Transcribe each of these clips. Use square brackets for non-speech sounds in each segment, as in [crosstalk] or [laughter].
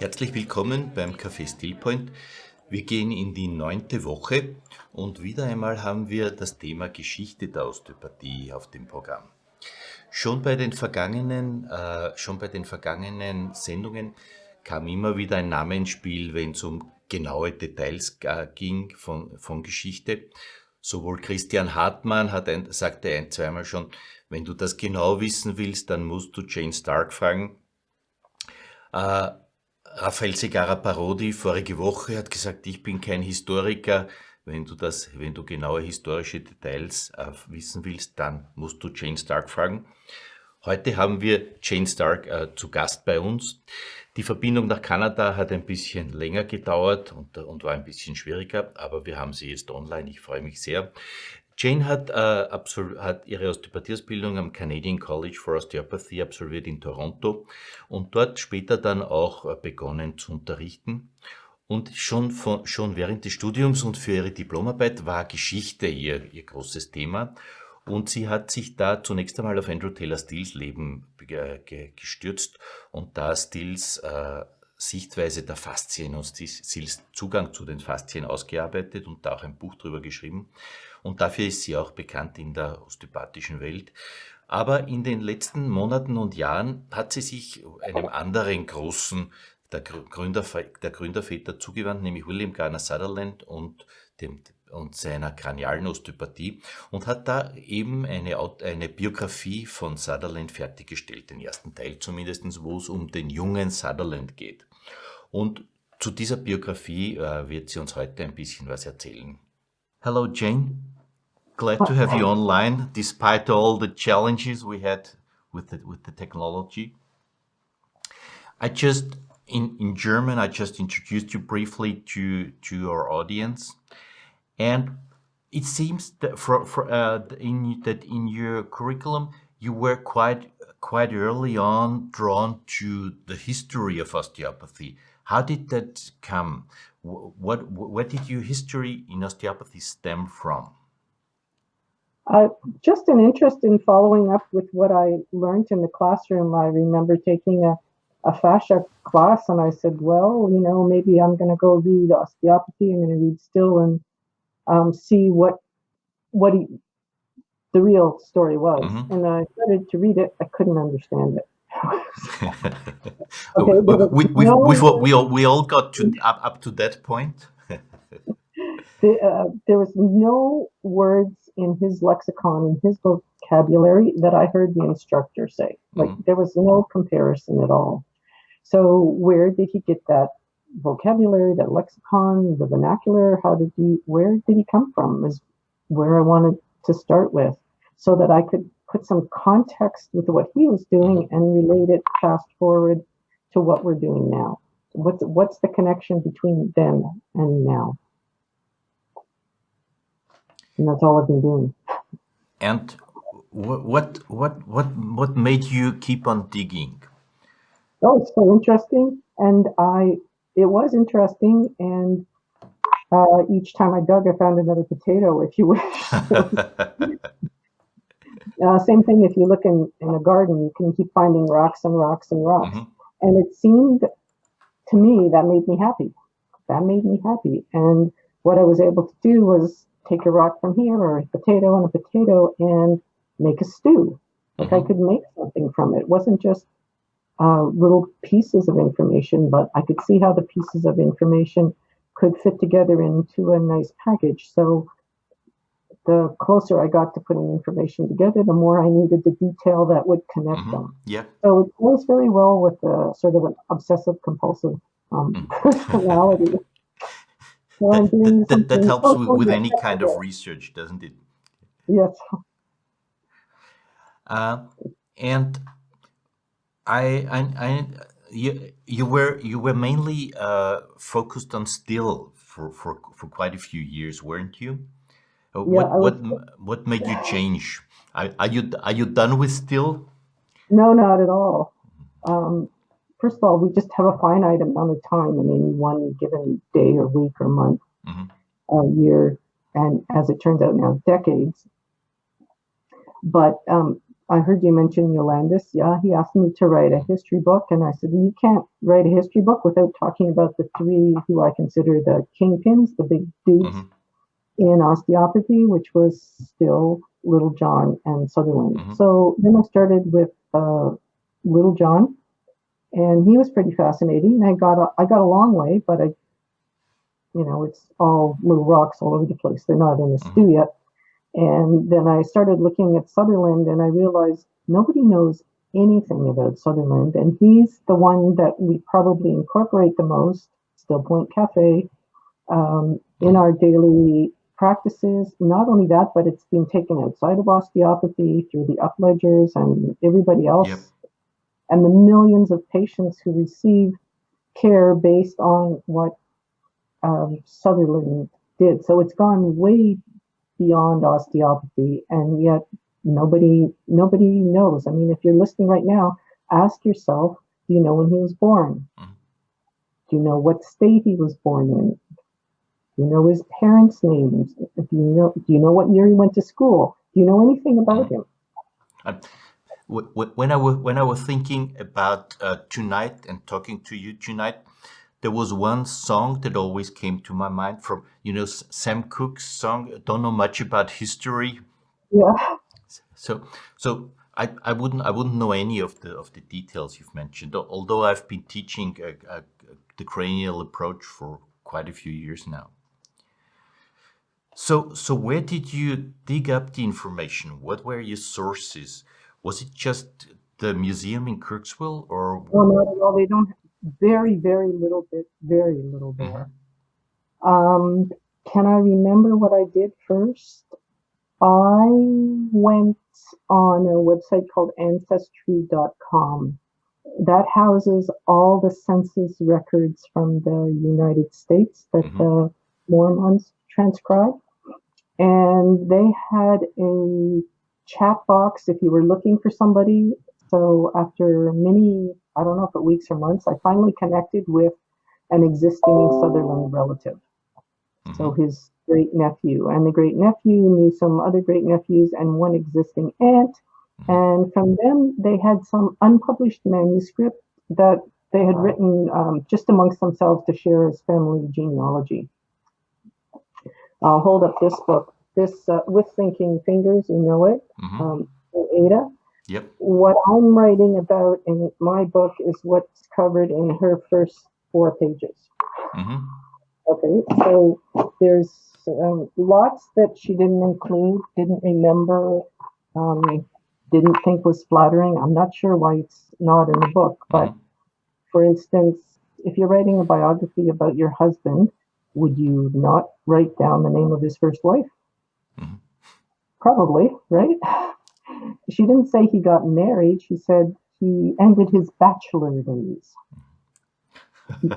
Herzlich willkommen beim Café Stillpoint. Wir gehen in die neunte Woche und wieder einmal haben wir das Thema Geschichte der Osteopathie auf dem Programm. Schon bei den vergangenen, äh, schon bei den vergangenen Sendungen kam immer wieder ein Name ins Spiel, wenn es um genaue Details äh, ging von, von Geschichte. Sowohl Christian Hartmann hat ein, sagte ein, zweimal schon, wenn du das genau wissen willst, dann musst du Jane Stark fragen. Äh, Raphael Segarra Parodi vorige Woche hat gesagt, ich bin kein Historiker. Wenn du das, wenn du genaue historische Details äh, wissen willst, dann musst du Jane Stark fragen. Heute haben wir Jane Stark äh, zu Gast bei uns. Die Verbindung nach Kanada hat ein bisschen länger gedauert und, und war ein bisschen schwieriger, aber wir haben sie jetzt online. Ich freue mich sehr. Jane hat, äh, hat ihre Osteopathieausbildung am Canadian College for Osteopathy absolviert in Toronto und dort später dann auch äh, begonnen zu unterrichten. Und schon, von, schon während des Studiums und für ihre Diplomarbeit war Geschichte ihr, ihr großes Thema. Und sie hat sich da zunächst einmal auf Andrew Taylor Stills Leben gestürzt und da Stills äh, Sichtweise der Faszien und Stills Zugang zu den Faszien ausgearbeitet und da auch ein Buch drüber geschrieben. Und dafür ist sie auch bekannt in der osteopathischen Welt. Aber in den letzten Monaten und Jahren hat sie sich einem anderen großen der, Gründer, der Gründerväter zugewandt, nämlich William Garner Sutherland und, dem, und seiner kranialen Osteopathie und hat da eben eine, eine Biografie von Sutherland fertiggestellt, den ersten Teil zumindest, wo es um den jungen Sutherland geht. Und zu dieser Biografie äh, wird sie uns heute ein bisschen was erzählen. Hello, Jane. Glad to have you online, despite all the challenges we had with the, with the technology. I just, in, in German, I just introduced you briefly to, to our audience. And it seems that, for, for, uh, in, that in your curriculum, you were quite, quite early on drawn to the history of osteopathy. How did that come? What, where did your history in osteopathy stem from? Uh, just an interest in following up with what I learned in the classroom. I remember taking a, a fascia class and I said, well, you know, maybe I'm going to go read osteopathy. I'm going to read still and um, see what what he, the real story was. Mm-hmm. And I started to read it. I couldn't understand it. [laughs] okay, we, we, no, we, we, all, we all got to up, up to that point. [laughs] the, uh, there was no words in his lexicon, in his vocabulary, that I heard the instructor say. Like mm-hmm. there was no comparison at all. So where did he get that vocabulary, that lexicon, the vernacular? How did he? Where did he come from? Is where I wanted to start with, so that I could put some context with what he was doing mm-hmm. and relate it fast forward to what we're doing now. What's what's the connection between then and now? and that's all I've been doing. And what what what what what made you keep on digging? Oh, it's so interesting, and I it was interesting, and uh, each time I dug, I found another potato, if you wish. [laughs] [laughs] uh, same thing if you look in, in a garden, you can keep finding rocks and rocks and rocks. Mm-hmm. And it seemed to me that made me happy. That made me happy. And what I was able to do was take a rock from here or a potato and a potato and make a stew. Like mm-hmm. I could make something from it. It wasn't just uh, little pieces of information, but I could see how the pieces of information could fit together into a nice package. So the closer I got to putting information together, the more I needed the detail that would connect mm-hmm. them. Yeah. So it goes very well with a sort of an obsessive compulsive um, mm. [laughs] personality. that, that, that, helps with, with any kind of research, doesn't it? Yes. Uh, and I, I, I, you, you were you were mainly uh, focused on still for, for, for quite a few years, weren't you? Uh, yeah, what was, what what made you change? Are, are you are you done with still? No, not at all. Um, first of all, we just have a finite amount of time in any one given day or week or month, mm-hmm. or year, and as it turns out now, decades. But um, I heard you mention Jolandos. Yeah, he asked me to write a history book, and I said, you can't write a history book without talking about the three who I consider the kingpins, the big dudes mm-hmm. In osteopathy, which was still Littlejohn and Sutherland. Mm-hmm. So then I started with uh, Littlejohn, and he was pretty fascinating. I got a, I got a long way, but I, you know, it's all little rocks all over the place. They're not in the mm-hmm. stew yet. And then I started looking at Sutherland and I realized nobody knows anything about Sutherland. And he's the one that we probably incorporate the most, Still Point Cafe, um, in our daily practices. Not only that, but it's been taken outside of osteopathy through the upledgers and everybody else. Yep. And the millions of patients who receive care based on what um, Sutherland did. So it's gone way beyond osteopathy, and yet nobody nobody knows. I mean, if you're listening right now, ask yourself: Do you know when he was born? Mm-hmm. Do you know what state he was born in? Do you know his parents' names? Do you know Do you know what year he went to school? Do you know anything about him? Uh, when I was when I was thinking about uh, tonight and talking to you tonight, there was one song that always came to my mind from you know Sam Cooke's song. Don't know much about history. Yeah. So so I, I wouldn't I wouldn't know any of the of the details you've mentioned. Although I've been teaching a, a, the cranial approach for quite a few years now. So so where did you dig up the information? What were your sources? Was it just the museum in Kirksville or? Well, not at all. They don't have very, very little bit, very little bit. Mm-hmm. Um, can I remember what I did first? I went on a website called ancestry.com that houses all the census records from the United States that mm-hmm. the Mormons transcribed. And they had a chat box if you were looking for somebody. So after many I don't know if it weeks or months, I finally connected with an existing Sutherland relative. Mm-hmm. So his great nephew and the great nephew knew some other great nephews and one existing aunt. Mm-hmm. And from them, they had some unpublished manuscript that they had written um, just amongst themselves to share as family genealogy. I'll hold up this book. This uh, with thinking fingers, you know it. Mm-hmm. Um, Adah. Yep. What I'm writing about in my book is what's covered in her first four pages. Mm-hmm. Okay, so there's um, lots that she didn't include, didn't remember, um, didn't think was flattering. I'm not sure why it's not in the book, but mm-hmm. for instance, if you're writing a biography about your husband, would you not write down the name of his first wife? Mm-hmm. Probably, right? she didn't say he got married. She said he ended his bachelor days. [laughs]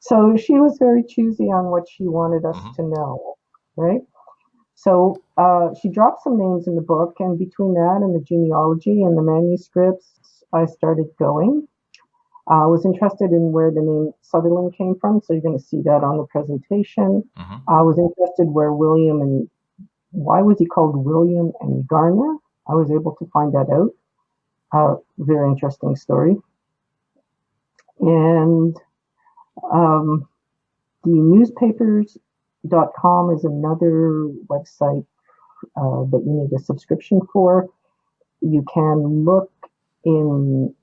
so she was very choosy on what she wanted us mm-hmm. to know, right? So uh, she dropped some names in the book, and between that and the genealogy and the manuscripts, I started going. I was interested in where the name Sutherland came from, so you're going to see that on the presentation. Mm-hmm. I was interested where William and why was he called William and Garner? I was able to find that out. Uh, very interesting story. And um, the newspapers.com is another website uh, that you need a subscription for. You can look in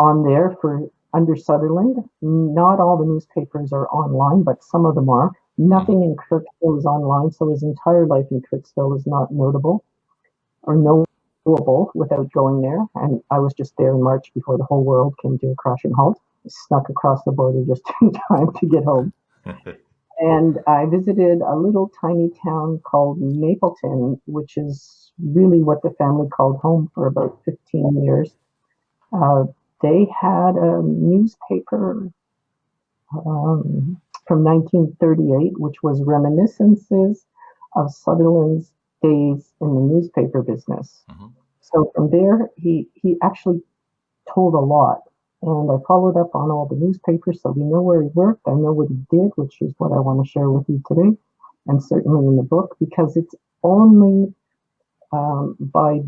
on there for under Sutherland. Not all the newspapers are online, but some of them are. Nothing in Kirksville is online, so his entire life in Kirksville is not notable or knowable without going there. And I was just there in March before the whole world came to a crashing halt. I snuck across the border just [laughs] in time to get home. [laughs] and I visited a little tiny town called Mapleton, which is really what the family called home for about 15 years. Uh, they had a newspaper um, from 1938, which was reminiscences of Sutherland's days in the newspaper business. Mm-hmm. So from there, he, he actually told a lot. And I followed up on all the newspapers so we know where he worked. I know what he did, which is what I want to share with you today, and certainly in the book, because it's only um, by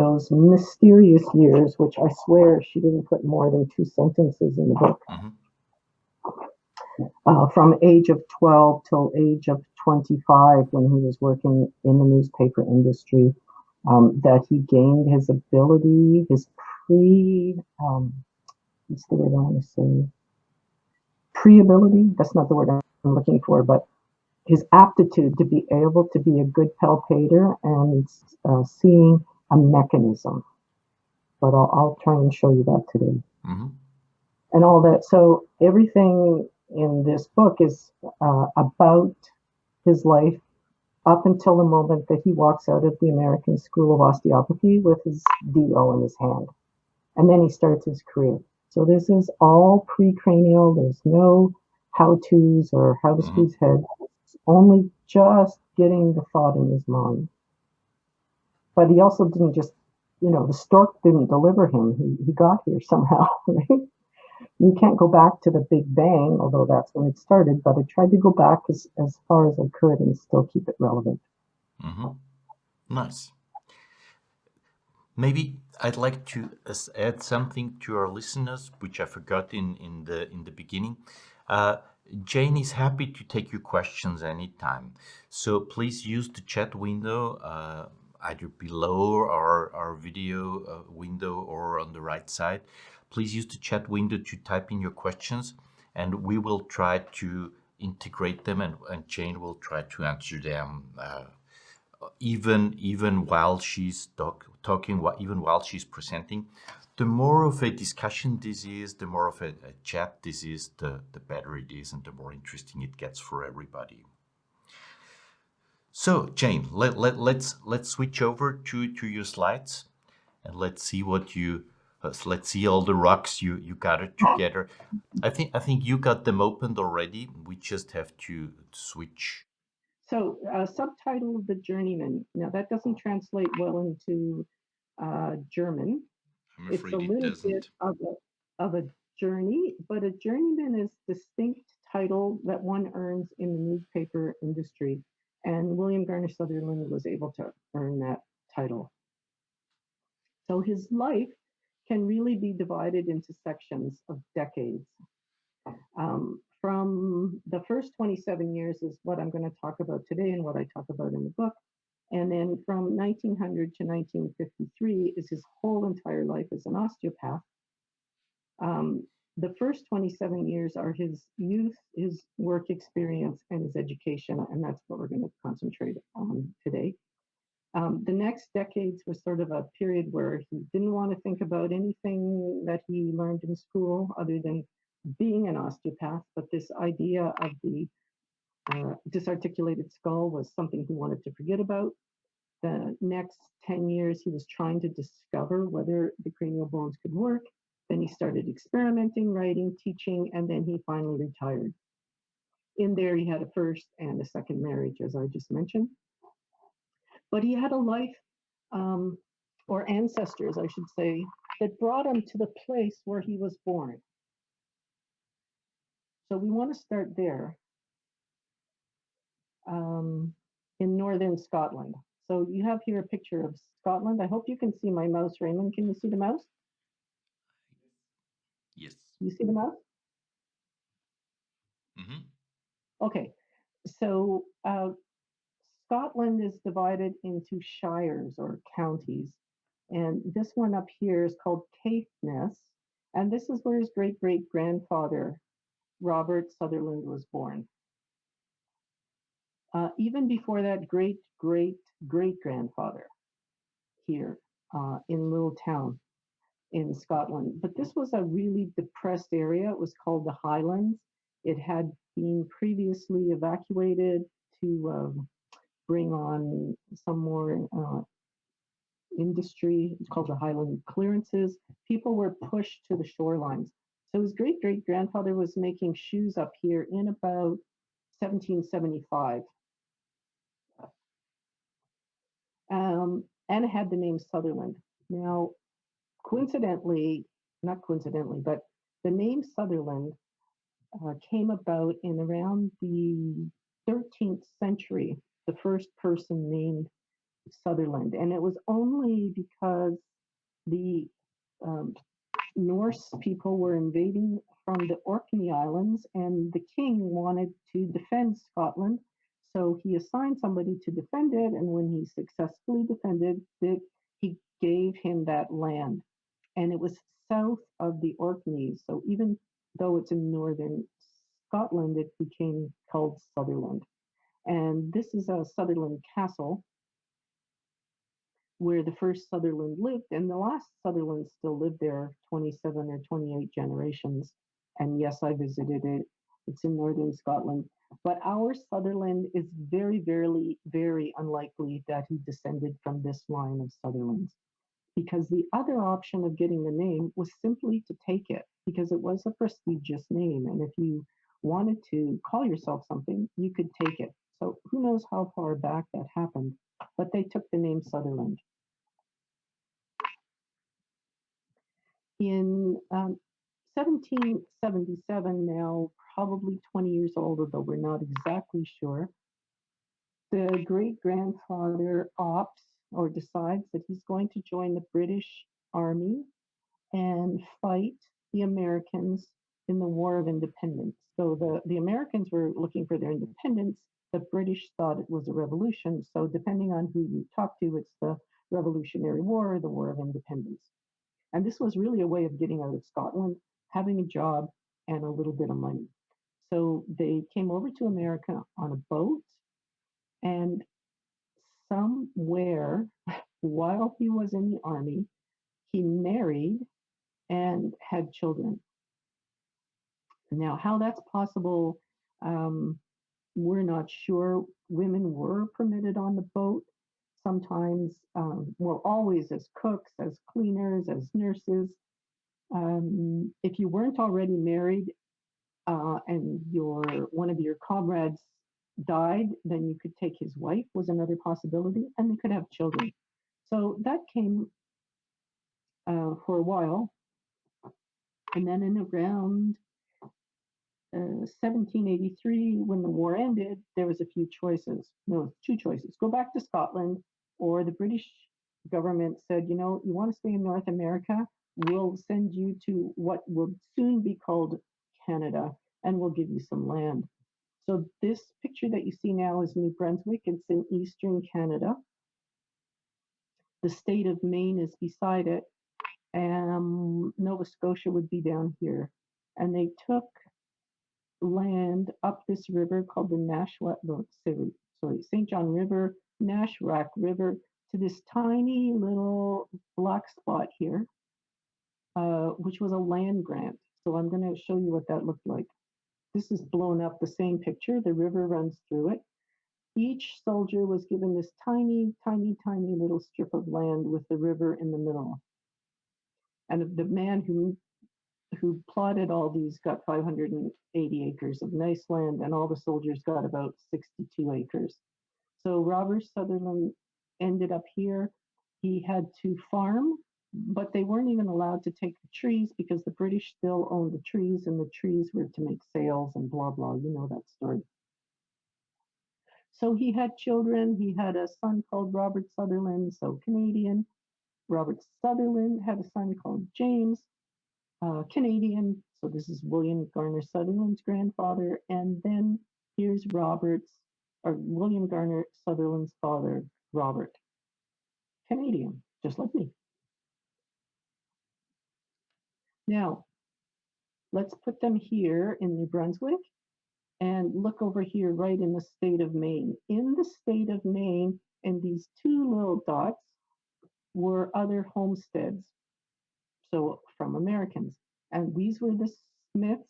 those mysterious years, which I swear she didn't put more than two sentences in the book. Mm-hmm. Uh, from age of 12 till age of 25 when he was working in the newspaper industry um, that he gained his ability his pre um, what's the word i want to say pre-ability that's not the word i'm looking for but his aptitude to be able to be a good palpator and uh, seeing a mechanism but I'll, I'll, try and show you that today mm-hmm. and all that so everything in this book is uh, about his life up until the moment that he walks out of the American School of Osteopathy with his DO in his hand. And then he starts his career. So this is all pre-cranial. There's no how-tos or how to mm-hmm. squeeze heads. It's only just getting the thought in his mind. But he also didn't just, you know, the stork didn't deliver him. He, he got here somehow, [laughs] right? you can't go back to the Big Bang, although that's when it started, but I tried to go back as, as far as I could and still keep it relevant. Mm-hmm. Nice. Maybe I'd like to add something to our listeners, which I forgot in, in the in the beginning. Uh, Jane is happy to take your questions anytime. So please use the chat window uh, either below our, our video uh, window or on the right side please use the chat window to type in your questions and we will try to integrate them and, and Jane will try to answer them uh, even even while she's talk, talking, even while she's presenting. The more of a discussion this is, the more of a, a chat this is, the, the better it is and the more interesting it gets for everybody. So Jane, let, let, let's let's switch over to, to your slides and let's see what you so let's see all the rocks you you got it together. I think I think you got them opened already. We just have to switch. So uh, subtitle The Journeyman. Now that doesn't translate well into uh, German. it's a little it bit of a, of a journey, but a journeyman is distinct title that one earns in the newspaper industry. And William Garner Sutherland was able to earn that title. So his life can really be divided into sections of decades. Um, from the first 27 years is what I'm going to talk about today and what I talk about in the book. And then from 1900 to 1953 is his whole entire life as an osteopath. Um, the first 27 years are his youth, his work experience, and his education, and that's what we're going to concentrate on today. Um, the next decades was sort of a period where he didn't want to think about anything that he learned in school other than being an osteopath, but this idea of the uh, disarticulated skull was something he wanted to forget about. The next 10 years, he was trying to discover whether the cranial bones could work. Then he started experimenting, writing, teaching, and then he finally retired. In there, he had a first and a second marriage, as I just mentioned. But he had a life, um, or ancestors, I should say, that brought him to the place where he was born. So we want to start there um, in northern Scotland. So you have here a picture of Scotland. I hope you can see my mouse, Raymond. Can you see the mouse? Yes. You see the mouse? Mm-hmm. Okay. So uh, Scotland is divided into shires or counties. And this one up here is called Caithness. And this is where his great great grandfather, Robert Sutherland, was born. Uh, even before that, great great great grandfather here uh, in Little Town in Scotland. But this was a really depressed area. It was called the Highlands. It had been previously evacuated to um, bring on some more uh, industry. It's called the Highland clearances. People were pushed to the shorelines. So his great great grandfather was making shoes up here in about 1775. Um, and had the name Sutherland. Now, coincidentally, not coincidentally, but the name Sutherland uh, came about in around the 13th century the first person named Sutherland. And it was only because the um, Norse people were invading from the Orkney Islands, and the king wanted to defend Scotland. So he assigned somebody to defend it, and when he successfully defended it, he gave him that land. And it was south of the Orkneys. So even though it's in northern Scotland, it became called Sutherland. And this is a Sutherland Castle where the first Sutherland lived, and the last Sutherland still lived there 27 or 28 generations. And yes, I visited it. It's in northern Scotland. But our Sutherland is very, very, very unlikely that he descended from this line of Sutherlands. Because the other option of getting the name was simply to take it, because it was a prestigious name. And if you wanted to call yourself something, you could take it. So who knows how far back that happened, but they took the name Sutherland. In um, 1777, now probably 20 years old, although we're not exactly sure, the great grandfather opts or decides that he's going to join the British Army and fight the Americans in the War of Independence. So the, the Americans were looking for their independence. The British thought it was a revolution. So depending on who you talk to, it's the Revolutionary War or the War of Independence. And this was really a way of getting out of Scotland, having a job, and a little bit of money. So they came over to America on a boat, and somewhere while he was in the army, he married and had children. Now, how that's possible, um, we're not sure. Women were permitted on the boat, sometimes, um, well, always as cooks, as cleaners, as nurses. Um, if you weren't already married uh, and your one of your comrades died, then you could take his wife was another possibility, and they could have children. So that came uh, for a while, and then in around uh, 1783, when the war ended, there was a few choices. No, two choices: go back to Scotland or the British government said, you know, you want to stay in North America, we'll send you to what will soon be called Canada, and we'll give you some land. So this picture that you see now is New Brunswick. It's in eastern Canada. The state of Maine is beside it, and Nova Scotia would be down here. And they took land up this river called the Nashua, sorry, St. John River, Nashwaak River to this tiny little black spot here, uh, which was a land grant. So I'm going to show you what that looked like. This is blown up the same picture. The river runs through it. Each soldier was given this tiny, tiny, tiny little strip of land with the river in the middle. And the man who who plotted all these got 580 acres of nice land, and all the soldiers got about 62 acres. So Robert Sutherland ended up here. He had to farm, but they weren't even allowed to take the trees because the British still owned the trees and the trees were to make sails and blah, blah. You know that story. So he had children. He had a son called Robert Sutherland, so Canadian. Robert Sutherland had a son called James, uh, Canadian. So this is William Garner Sutherland's grandfather. And then here's Robert's or William Garner Sutherland's father, Robert. Canadian, just like me. Now, let's put them here in New Brunswick and look over here right in the state of Maine. In the state of Maine, and these two little dots were other homesteads, so from Americans. And these were the Smiths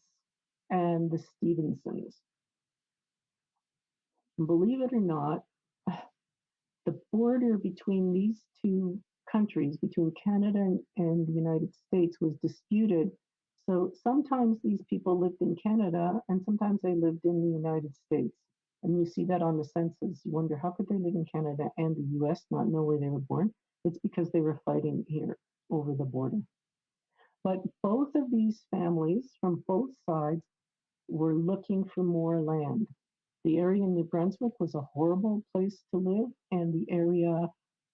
and the Stevensons believe it or not, [sighs] the border between these two countries, between Canada and, and the United States, was disputed. So sometimes these people lived in Canada and sometimes they lived in the United States. And you see that on the census. You wonder how could they live in Canada and the US, not know where they were born? It's because they were fighting here over the border. But both of these families from both sides were looking for more land. The area in New Brunswick was a horrible place to live, and the area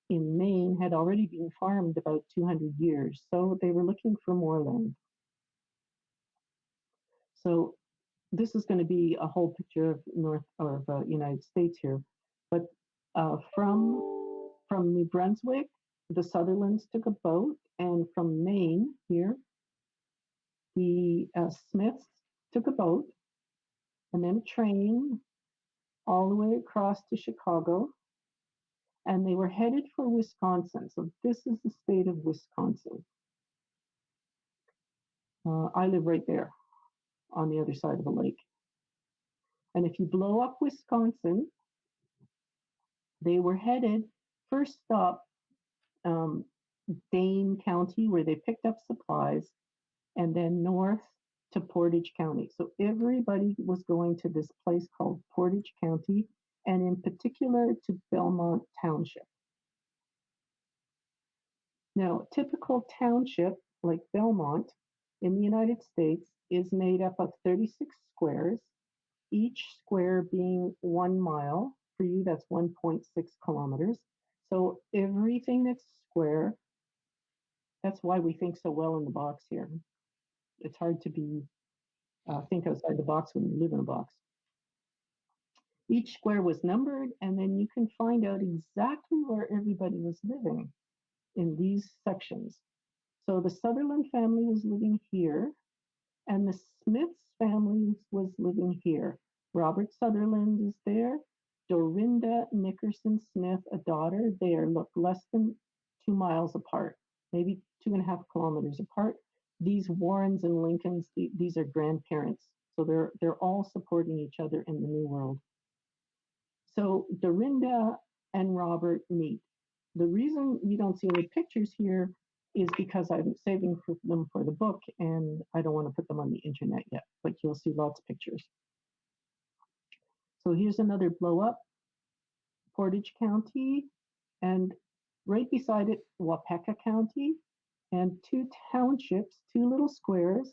in Maine had already been farmed about 200 years, so they were looking for more land. So this is going to be a whole picture of North or of, uh, United States here, but uh, from from New Brunswick, the Sutherlands took a boat, and from Maine here, the uh, Smiths took a boat, and then a train all the way across to Chicago, and they were headed for Wisconsin. So this is the state of Wisconsin. Uh, I live right there on the other side of the lake. And if you blow up Wisconsin, they were headed first stop um, Dane County, where they picked up supplies, and then north to Portage County. So everybody was going to this place called Portage County, and in particular to Belmont Township. Now, typical township like Belmont in the United States is made up of 36 squares, each square being one mile. For you, that's 1.6 kilometers. So everything that's square, that's why we think so well in the box here. It's hard to be uh, think outside the box when you live in a box. Each square was numbered, and then you can find out exactly where everybody was living in these sections. So the Sutherland family was living here, and the Smiths family was living here. Robert Sutherland is there. Dorinda Nickerson Smith, a daughter, they are look less than two miles apart, maybe two and a half kilometers apart. These Warrens and Lincolns, these are grandparents. So they're they're all supporting each other in the new world. So Dorinda and Robert meet. The reason you don't see any pictures here is because I'm saving them for the book and I don't want to put them on the internet yet, but you'll see lots of pictures. So here's another blow up, Portage County, and right beside it, Waupaca County, and two townships, two little squares,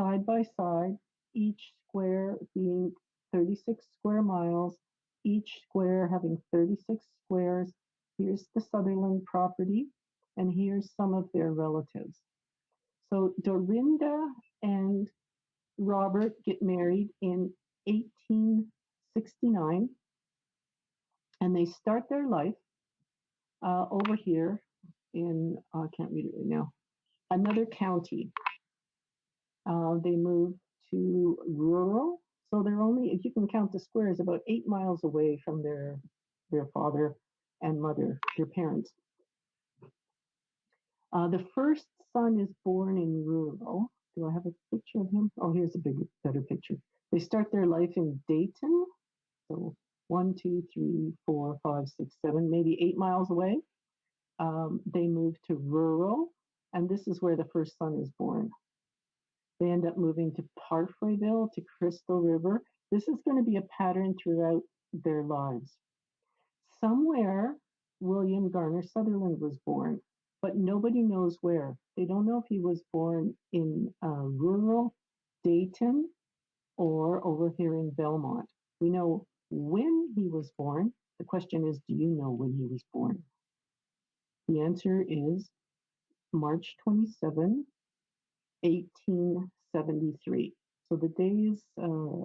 side by side, each square being 36 square miles, each square having 36 squares. Here's the Sutherland property, and here's some of their relatives. So Dorinda and Robert get married in 1869, and they start their life uh, over here in, uh, I can't read it right now, another county. Uh, they move to rural, so they're only, if you can count the squares, about eight miles away from their their father and mother, their parents. Uh, the first son is born in rural. Do I have a picture of him? Oh, here's a big, better picture. They start their life in Dayton. So one, two, three, four, five, six, seven, maybe eight miles away. Um, they move to rural, and this is where the first son is born. They end up moving to Parfreyville, to Crystal River. This is going to be a pattern throughout their lives. Somewhere, William Garner Sutherland was born but nobody knows where. They don't know if he was born in uh, rural Dayton or over here in Belmont. We know when he was born. The question is, do you know when he was born? The answer is March 27, 1873. So the day is uh,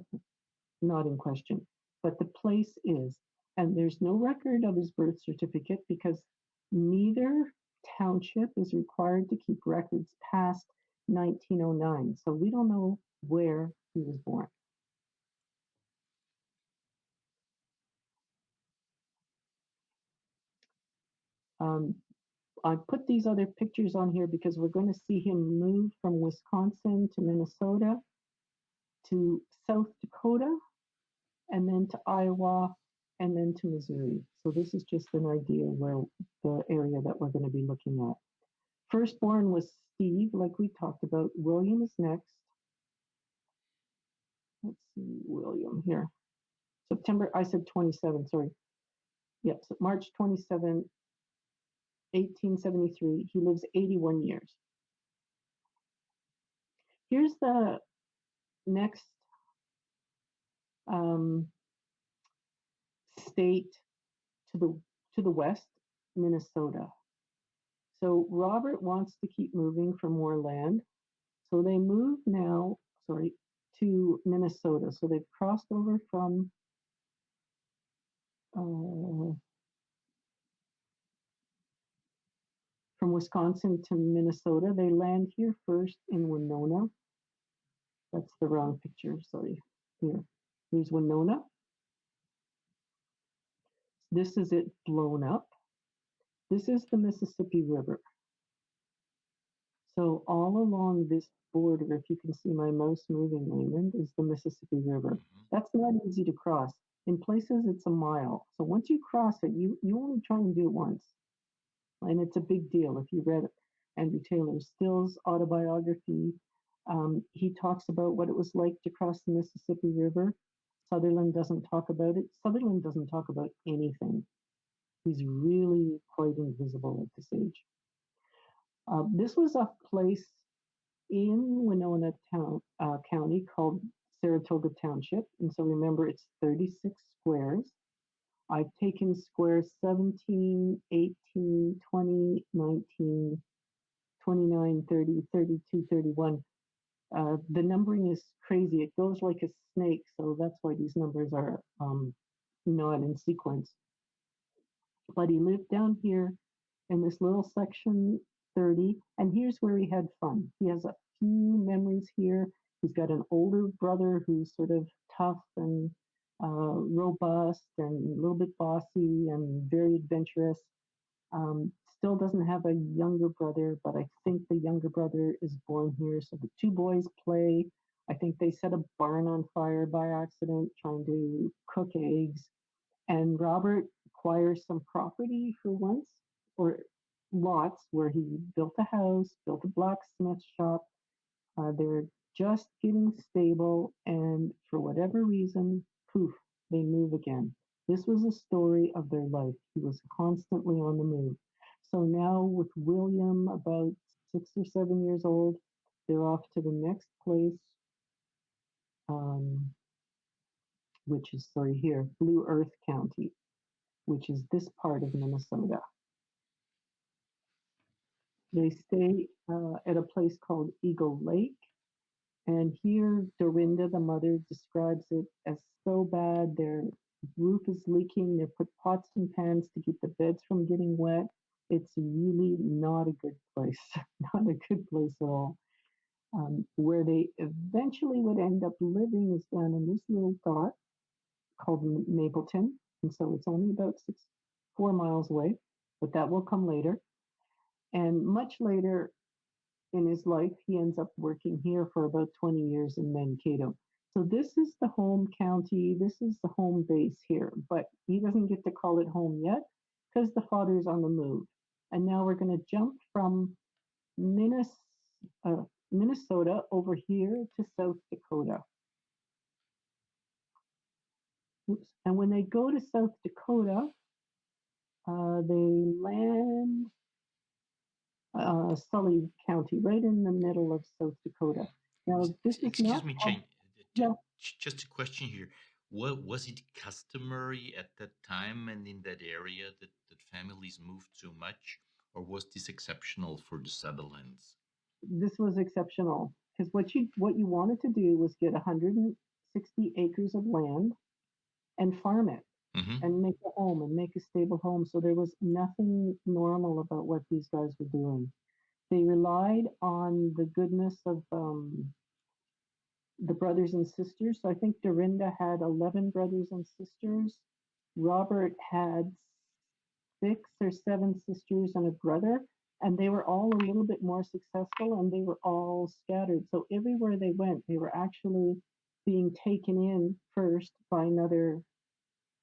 not in question, but the place is. And there's no record of his birth certificate because neither township is required to keep records past 1909. So we don't know where he was born. Um, I put these other pictures on here because we're going to see him move from Wisconsin to Minnesota to South Dakota and then to Iowa and then to Missouri. So this is just an idea where the area that we're going to be looking at. Firstborn was Steve, like we talked about. William is next. Let's see, William here. September, I said 27, sorry. Yep, so March 27, 1873. He lives 81 years. Here's the next um, state to the to the west, Minnesota. So Robert wants to keep moving for more land. So they move now, sorry, to Minnesota. So they've crossed over from uh, from Wisconsin to Minnesota. They land here first in Winona. That's the wrong picture, sorry. Here, here's Winona. This is it blown up. This is the Mississippi River. So all along this border, if you can see my mouse moving, Raymond, is the Mississippi River. Mhm. That's not easy to cross. In places, it's a mile. So once you cross it, you, you only try and do it once. And it's a big deal. If you read Andrew Taylor Still's autobiography, um, he talks about what it was like to cross the Mississippi River. Sutherland doesn't talk about it. Sutherland doesn't talk about anything. He's really quite invisible at this age. Uh, this was a place in Winona town, uh, County called Saratoga Township. And so remember, it's 36 squares. I've taken squares 17, 18, 20, 19, 29, 30, 32, 31. Uh, the numbering is crazy. It goes like a snake. So that's why these numbers are um, not in sequence. But he lived down here in this little section 30. And here's where he had fun. He has a few memories here. He's got an older brother who's sort of tough and uh, robust and a little bit bossy and very adventurous. Um, still doesn't have a younger brother, but I think the younger brother is born here. So the two boys play. I think they set a barn on fire by accident trying to cook eggs. And Robert acquires some property for once, or lots, where he built a house, built a blacksmith shop. Uh, they're just getting stable, and for whatever reason, poof, they move again. This was a story of their life. He was constantly on the move. So now, with William about six or seven years old, they're off to the next place, um, which is, sorry, here, Blue Earth County, which is this part of Minnesota. They stay uh, at a place called Eagle Lake. And here, Dorinda, the mother, describes it as so bad. Their roof is leaking. They put pots and pans to keep the beds from getting wet. It's really not a good place, [laughs] not a good place at all. Um, where they eventually would end up living is down in this little dot called Mapleton. And so it's only about six, four miles away, but that will come later. And much later in his life, he ends up working here for about 20 years in Mankato. So this is the home county, this is the home base here, but he doesn't get to call it home yet because the father's on the move. And now we're going to jump from uh, Minnesota over here to South Dakota. Oops. And when they go to South Dakota, uh, they land uh, Sully County, right in the middle of South Dakota. Now, this is Excuse not me, Jane. yeah. Just a question here. What was it customary at that time and in that area that, that families moved so much, or was this exceptional for the Sutherlands? this was exceptional because what you what you wanted to do was get 160 acres of land and farm it hmm and make a home and make a stable home. So there was nothing normal about what these guys were doing. They relied on the goodness of um, the brothers and sisters. So I think Dorinda had 11 brothers and sisters. Robert had six or seven sisters and a brother, and they were all a little bit more successful and they were all scattered. So everywhere they went, they were actually being taken in first by another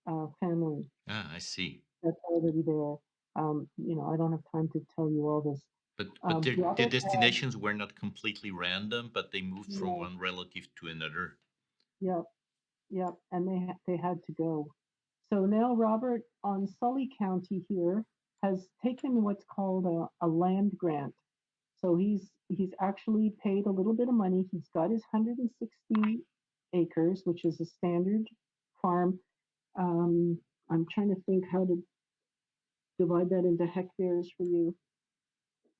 uh, family Ah, I see. that's already there. Um, you know, I don't have time to tell you all this. But but Um, their, had- destinations were not completely random, but they moved from one relative to another. Yep, yep, and they they had to go. So now Robert on Sully County here has taken what's called a, a land grant. So he's he's actually paid a little bit of money. He's got his 160 acres, which is a standard farm. Um, I'm trying to think how to divide that into hectares for you.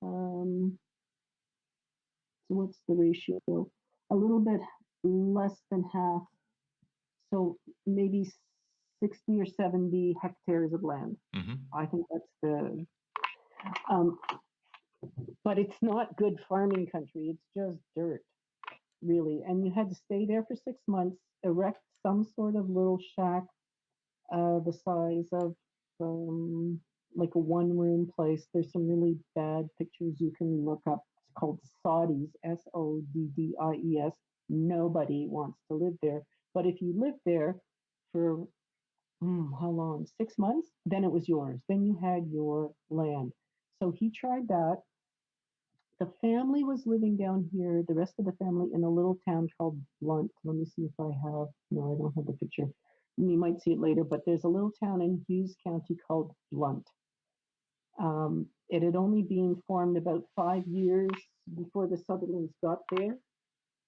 Um, so what's the ratio? A little bit less than half. So maybe 60 or 70 hectares of land. Mhm. I think that's the, um, but it's not good farming country. It's just dirt, really. And you had to stay there for six months, erect some sort of little shack, uh, the size of, um, like a one room place. There's some really bad pictures you can look up. It's called Soddies, S O D D I E S. Nobody wants to live there. But if you live there for mm, how long? Six months? Then it was yours. Then you had your land. So he tried that. The family was living down here, the rest of the family in a little town called Blunt. Let me see if I have, no, I don't have the picture. You might see it later, but there's a little town in Hughes County called Blunt. Um, it had only been formed about five years before the Sutherlands got there.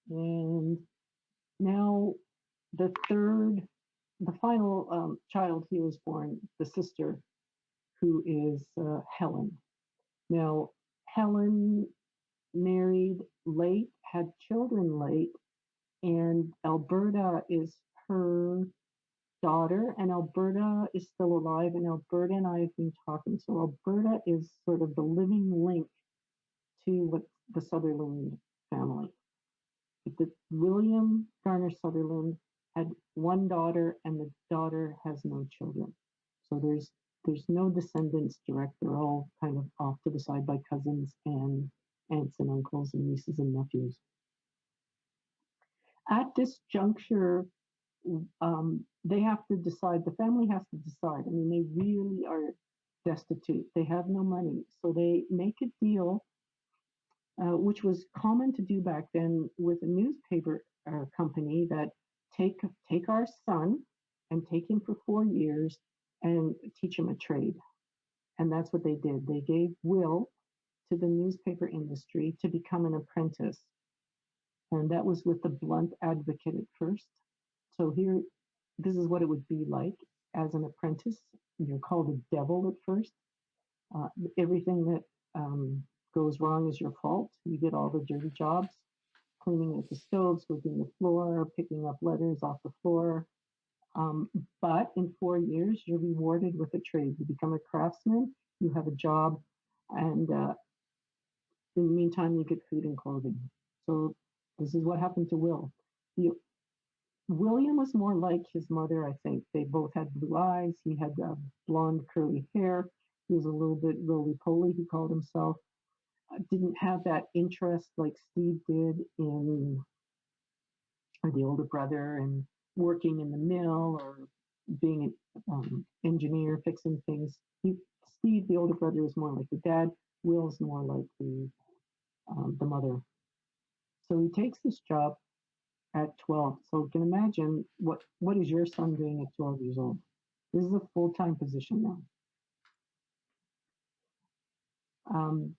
And now the third, the final um, child he was born, the sister, who is uh, Helen. Now, Helen married late, had children late, and Alberta is her daughter, and Alberta is still alive, and Alberta and I have been talking. So Alberta is sort of the living link to what the Sutherland family. The William Garner Sutherland had one daughter, and the daughter has no children. So there's there's no descendants direct. They're all kind of off to the side by cousins and aunts and uncles and nieces and nephews. At this juncture, um, they have to decide, the family has to decide. I mean, they really are destitute. They have no money. So they make a deal, uh, which was common to do back then with a newspaper uh, company that take, take our son and take him for four years and teach him a trade. And that's what they did. They gave Will to the newspaper industry to become an apprentice. And that was with the Blunt Advocate at first. So here, this is what it would be like as an apprentice. You're called a devil at first. Uh, everything that um, goes wrong is your fault. You get all the dirty jobs, cleaning the stove, sweeping the floor, picking up letters off the floor. Um, but in four years, you're rewarded with a trade. You become a craftsman, you have a job, and uh, in the meantime, you get food and clothing. So this is what happened to Will. William was more like his mother, I think. They both had blue eyes. He had uh, blonde, curly hair. He was a little bit roly-poly, he called himself. Uh, didn't have that interest like Steve did in the older brother and working in the mill or being an um, engineer, fixing things. He, Steve, the older brother, is more like the dad. Will's more like the um, the mother. So he takes this job at 12. So you can imagine what what is your son doing at 12 years old? This is a full time position now. Um,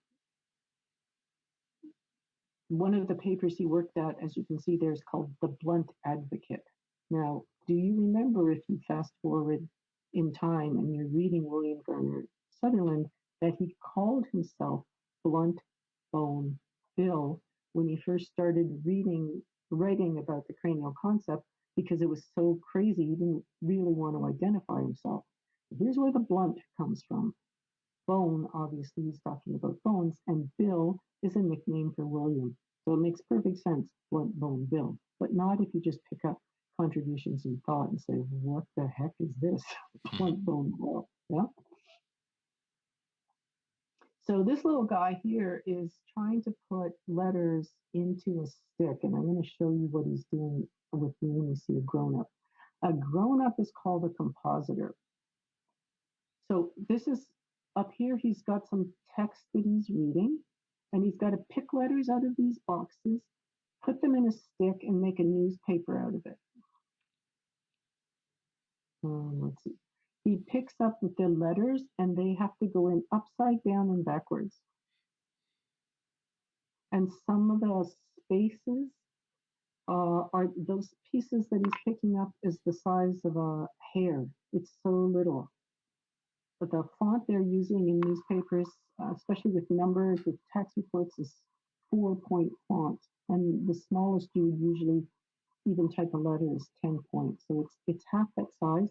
one of the papers he worked at, as you can see there, is called The Blunt Advocate. Now, do you remember if you fast forward in time and you're reading William Garner Sutherland that he called himself Blunt Bone Bill when he first started reading, writing about the cranial concept because it was so crazy he didn't really want to identify himself. Here's where the blunt comes from. Bone, obviously, he's talking about bones, and Bill is a nickname for William. So it makes perfect sense, Blunt Bone Bill, but not if you just pick up contributions and thought and say, what the heck is this? [laughs] Blunt Bone Bill. Yeah. So this little guy here is trying to put letters into a stick, and I'm going to show you what he's doing with me when we see a grown-up. A grown-up is called a compositor. So this is up here, he's got some text that he's reading, and he's got to pick letters out of these boxes, put them in a stick, and make a newspaper out of it. Um, let's see. He picks up with the letters, and they have to go in upside down and backwards. And some of the spaces uh, are those pieces that he's picking up is the size of a hair. It's so little. but the font they're using in newspapers, uh, especially with numbers, with tax reports, is four point font. And the smallest you would usually even type a letter is 10 points. So it's, it's half that size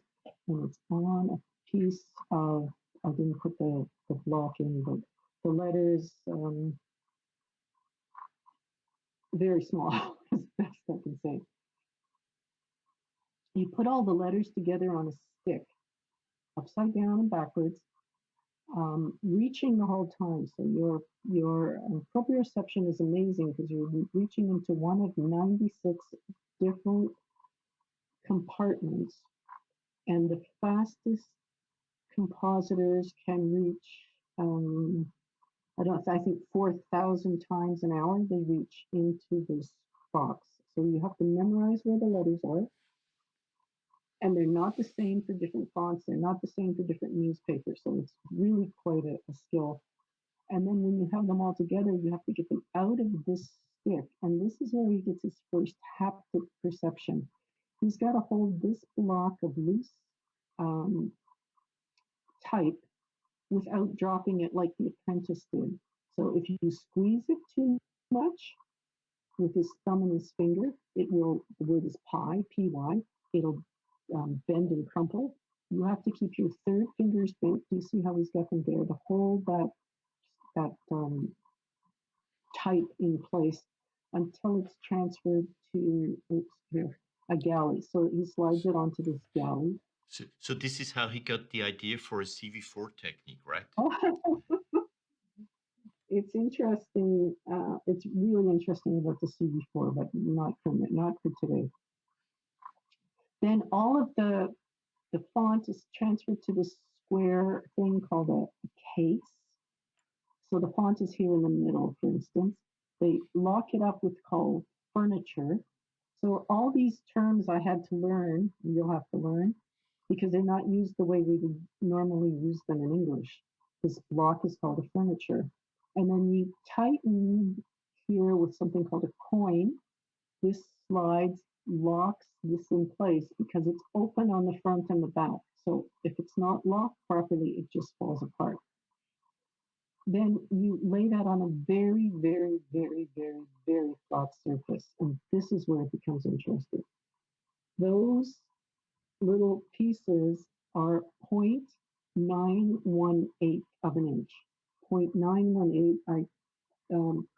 and it's on a piece of, I didn't put the, the block in, but the letters, um, very small, [laughs] as best I can say. You put all the letters together on a stick, upside down and backwards, um, reaching the whole time. So your your um, proprioception is amazing because you're reaching into one of 96 different compartments, and the fastest compositors can reach. Um, I don't. I think 4,000 times an hour they reach into this box. So you have to memorize where the letters are and they're not the same for different fonts. They're not the same for different newspapers. So it's really quite a, a, skill. And then when you have them all together, you have to get them out of this stick. And this is where he gets his first haptic perception. He's got to hold this block of loose um, type without dropping it like the apprentice did. So if you squeeze it too much with his thumb and his finger, it will, the word is pi, P-Y, it'll um, bend and crumple. You have to keep your third fingers bent. Do you see how he's got them there to hold that that um, type in place until it's transferred to oops, here, a galley. So he slides it onto this galley. So, so this is how he got the idea for a CV4 technique, right? [laughs] it's interesting. Uh, it's really interesting about the CV4, but not for not for today. Then all of the, the font is transferred to this square thing called a, a case. So the font is here in the middle, for instance. They lock it up with called furniture. So all these terms I had to learn, you'll have to learn, because they're not used the way we would normally use them in English. This block is called a furniture. And then you tighten here with something called a quoin. This slides locks this in place because it's open on the front and the back. So if it's not locked properly, it just falls apart. Then you lay that on a very, very, very, very, very flat surface. And this is where it becomes interesting. Those little pieces are 0.918 of an inch. 0.918, I, um,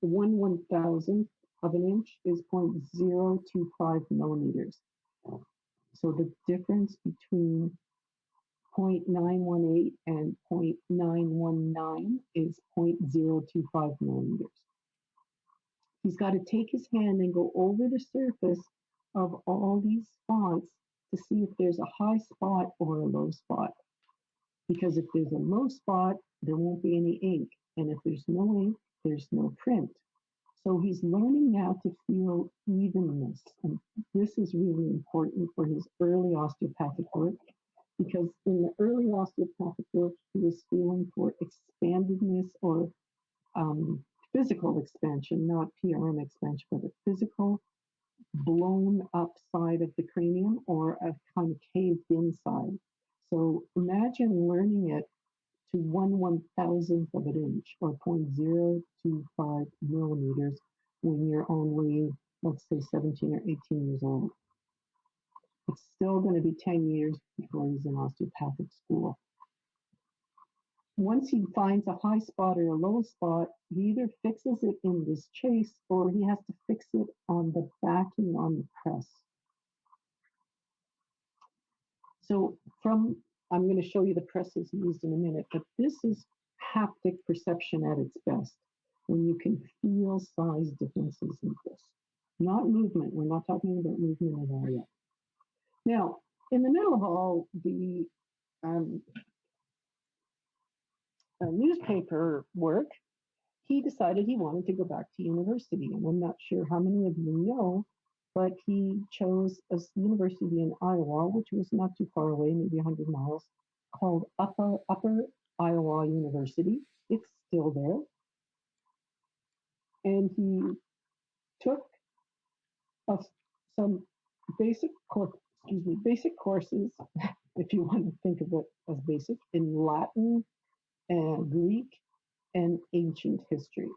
one one thousandth of an inch is 0.025 millimeters. So the difference between 0.918 and 0.919 is 0.025 millimeters. He's got to take his hand and go over the surface of all these fonts to see if there's a high spot or a low spot. Because if there's a low spot, there won't be any ink. And if there's no ink, there's no print. So he's learning now to feel evenness. And this is really important for his early osteopathic work because in the early osteopathic work, he was feeling for expandedness or um, physical expansion, not PRM expansion, but a physical blown up side of the cranium or a kind of caved inside. So imagine learning it to one one thousandth of an inch or 0.025 millimeters when you're only, let's say, 17 or 18 years old. Still going to be 10 years before he's in osteopathic school. Once he finds a high spot or a low spot, he either fixes it in this chase or he has to fix it on the backing on the press. So from I'm going to show you the presses used in a minute, but this is haptic perception at its best, when you can feel size differences in this. Not movement, we're not talking about movement at all yet. Now, in the middle of all the um, uh, newspaper work, he decided he wanted to go back to university. And I'm not sure how many of you know but he chose a university in Iowa, which was not too far away, maybe 100 miles, called Upper, Upper Iowa University. It's still there. And he took a, some basic excuse me, basic courses if you want to think of it as basic, in Latin and Greek and ancient history.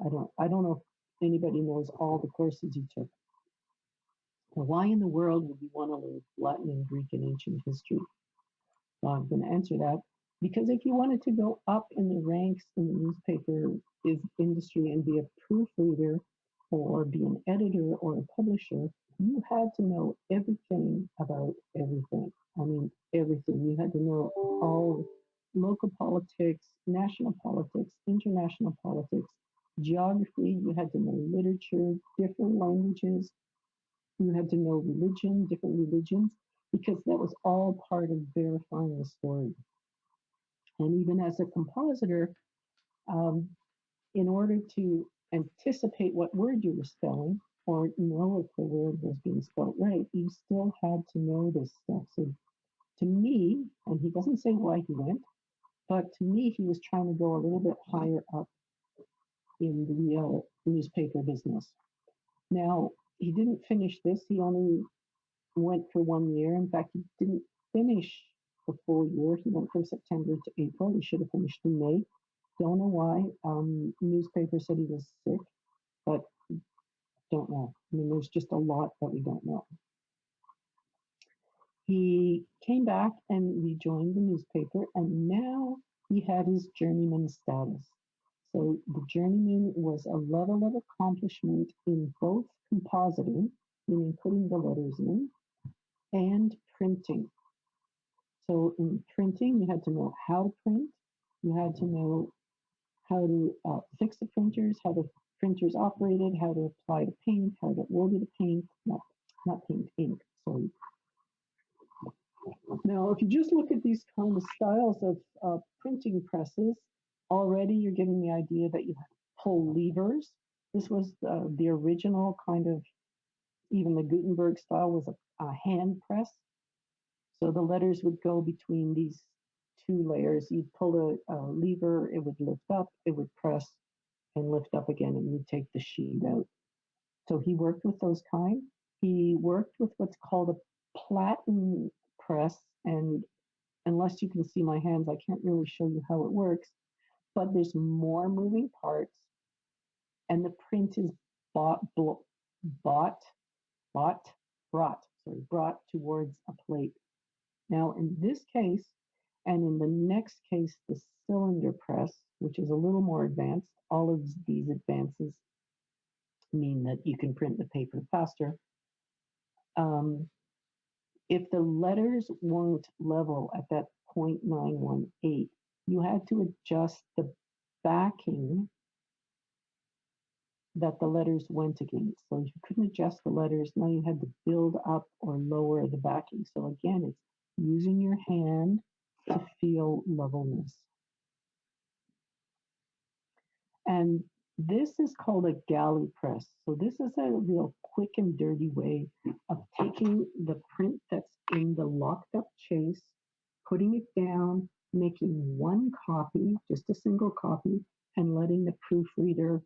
I don't I don't know if anybody knows all the courses you took. Now, why in the world would you want to learn Latin and Greek and ancient history? Well, I'm going to answer that because if you wanted to go up in the ranks in the newspaper is industry and be a proofreader or be an editor or a publisher, you had to know everything about everything. I mean, everything. You had to know all local politics, national politics, international politics, geography. You had to know literature, different languages. You had to know religion, different religions, because that was all part of verifying the story. And even as a compositor, um, in order to anticipate what word you were spelling or know if the word was being spelled right, you still had to know this stuff. So to me, and he doesn't say why he went, but to me, he was trying to go a little bit higher up in the uh, newspaper business. Now, he didn't finish this. He only went for one year. In fact, he didn't finish the full year. He went from September to April. He should have finished in May. Don't know why. Um, newspaper said he was sick, but don't know. I mean, there's just a lot that we don't know. He came back and rejoined the newspaper, and now he had his journeyman status. So the journeyman was a level of accomplishment in both compositing, meaning putting the letters in, and printing. So in printing, you had to know how to print, you had to know how to uh, fix the printers, how the printers operated, how to apply the paint, how to order the paint, not, not paint, ink, sorry. Now, if you just look at these kind of styles of uh, printing presses, already you're getting the idea that you pull levers. This was the, the original kind of, even the Gutenberg style was a, a hand press. So the letters would go between these two layers. You'd pull a, a, lever, it would lift up, it would press and lift up again, and you'd take the sheet out. So he worked with those kind. He worked with what's called a platen press, and unless you can see my hands, I can't really show you how it works, but there's more moving parts, and the print is bought, bought, bought, brought, sorry, brought towards a plate. Now, in this case, and in the next case, the cylinder press, which is a little more advanced, all of these advances mean that you can print the paper faster. Um, if the letters weren't level at that 0.918, you had to adjust the backing that the letters went against. So you couldn't adjust the letters. Now you had to build up or lower the backing. So again, it's using your hand to feel levelness. And this is called a galley press. So this is a real quick and dirty way of taking the print that's in the locked up chase, putting it down, making one copy, just a single copy, and letting the proofreader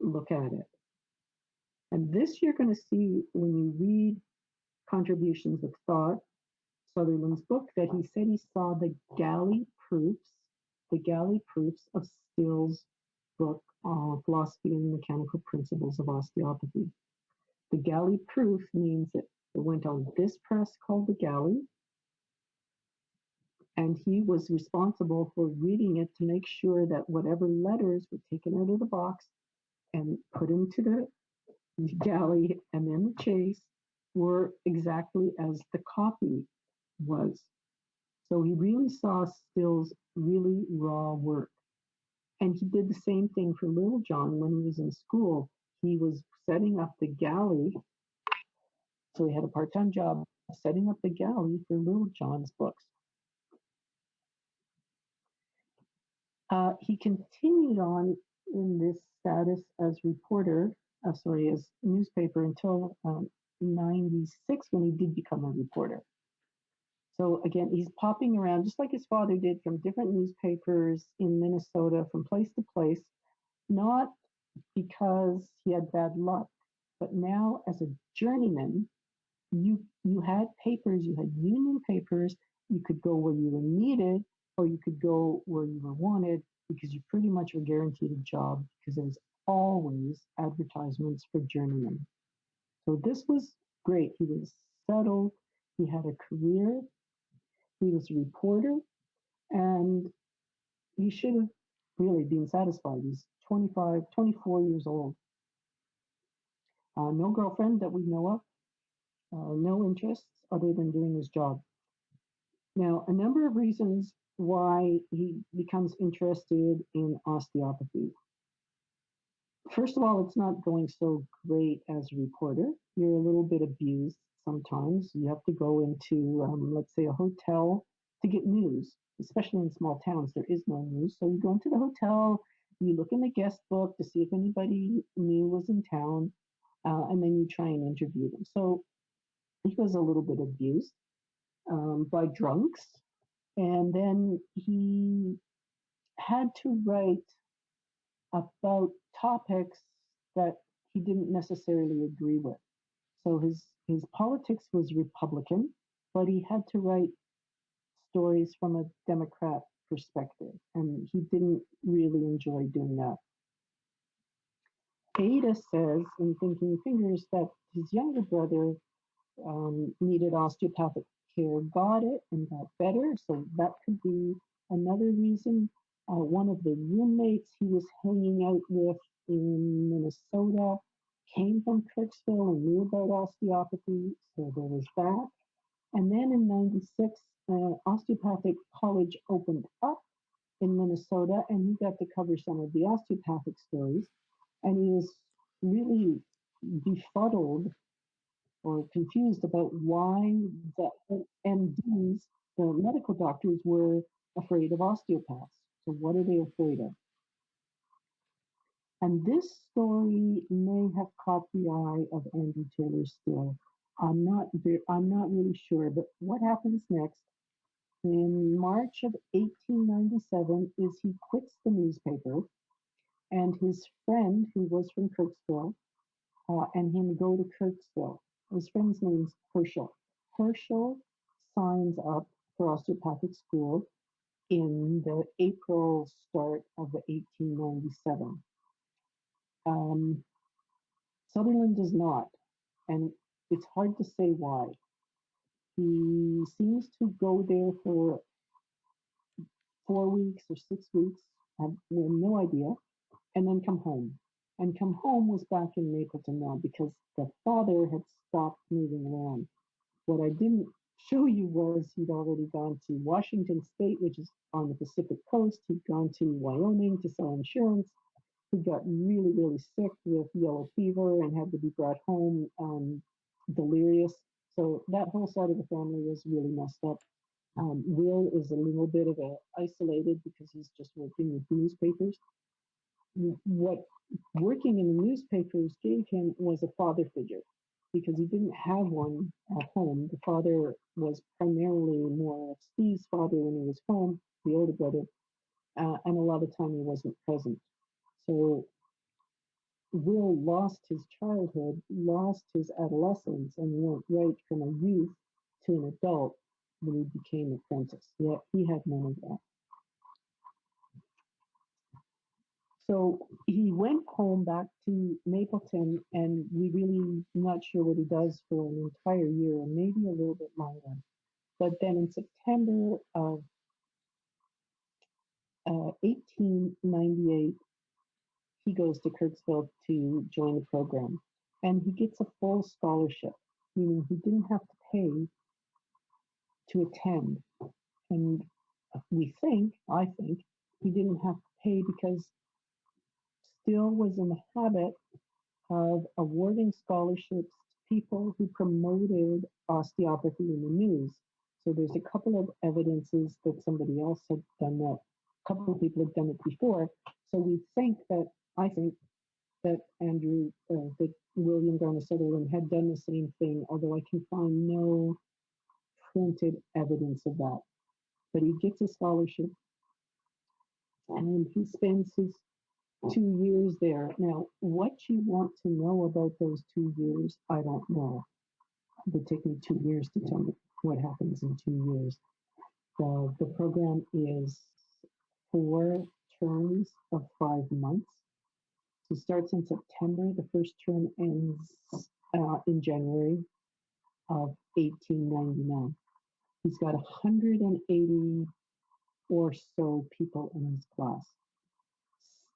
look at it. And this you're going to see when you read Contributions of Thought, Sutherland's book, that he said he saw the galley proofs, the galley proofs of Still's book, uh, Philosophy and Mechanical Principles of Osteopathy. The galley proof means that it went on this press called the galley, and he was responsible for reading it to make sure that whatever letters were taken out of the box and put into the galley and then the chase were exactly as the copy was. So he really saw Still's really raw work. And he did the same thing for Littlejohn when he was in school. He was setting up the galley. So he had a part time job setting up the galley for Little John's books. Uh, he continued on in this status as reporter, uh, sorry, as newspaper until um, 96 when he did become a reporter. So again, he's popping around just like his father did from different newspapers in Minnesota from place to place, not because he had bad luck, but now as a journeyman, you you had papers, you had union papers. You could go where you were needed, or you could go where you were wanted because you pretty much were guaranteed a job because there was always advertisements for journeymen. So this was great. He was settled. He had a career. He was a reporter, and he should have really been satisfied. He's 25, 24 years old. Uh, no girlfriend that we know of, uh, no interests other than doing his job. Now, a number of reasons why he becomes interested in osteopathy. First of all, it's not going so great as a reporter. You're a little bit abused sometimes. You have to go into, um, let's say, a hotel to get news, especially in small towns. There is no news. So you go into the hotel, you look in the guest book to see if anybody new was in town, uh, and then you try and interview them. So he was a little bit abused um, by drunks. And then he had to write about topics that he didn't necessarily agree with. So his, his politics was Republican, but he had to write stories from a Democrat perspective, and he didn't really enjoy doing that. Adah says in Thinking Fingers that his younger brother um, needed osteopathic care, got it, and got better. So that could be another reason. Uh, one of the roommates he was hanging out with in Minnesota came from Kirksville and knew about osteopathy, so there was that. And then in 96, uh, Osteopathic College opened up in Minnesota, and he got to cover some of the osteopathic stories. And he was really befuddled or confused about why the MDs, the medical doctors, were afraid of osteopaths. So, what are they afraid of? And this story may have caught the eye of Andy Taylor Still. I'm not I'm not really sure, but what happens next in March of 1897 is he quits the newspaper and his friend who was from Kirksville uh, and him go to Kirksville. His friend's name's Herschel. Herschel signs up for osteopathic school in the April start of 1897. Um, Sutherland does not, and it's hard to say why. He seems to go there for four weeks or six weeks, I have no idea, and then come home. And come home was back in Mapleton now because the father had stopped moving around. What I didn't show you was he'd already gone to Washington State, which is on the Pacific coast. He'd gone to Wyoming to sell insurance. Got really, really sick with yellow fever and had to be brought home um, delirious. So that whole side of the family was really messed up. Um, Will is a little bit of a isolated because he's just working with newspapers. What working in the newspapers gave him was a father figure because he didn't have one at home. The father was primarily more of Steve's father when he was home, the older brother, uh, and a lot of time he wasn't present. So Will lost his childhood, lost his adolescence, and went right from a youth to an adult when he became a apprentice. Yet he had none of that. So he went home back to Mapleton, and we really not sure what he does for an entire year, maybe a little bit longer. But then in September of uh, 1898, he goes to Kirksville to join the program. And he gets a full scholarship, meaning he didn't have to pay to attend. And we think, I think, he didn't have to pay because Still was in the habit of awarding scholarships to people who promoted osteopathy in the news. So there's a couple of evidences that somebody else had done that. A couple of people had done it before. So we think that I think that Andrew, uh, that William Garner Sutherland had done the same thing, although I can find no printed evidence of that. But he gets a scholarship and he spends his two years there. Now, what you want to know about those two years, I don't know. it would take me two years to tell you what happens in two years. The program is four terms of five months. So starts in September. The first term ends uh, in January of 1899. He's got 180 or so people in his class.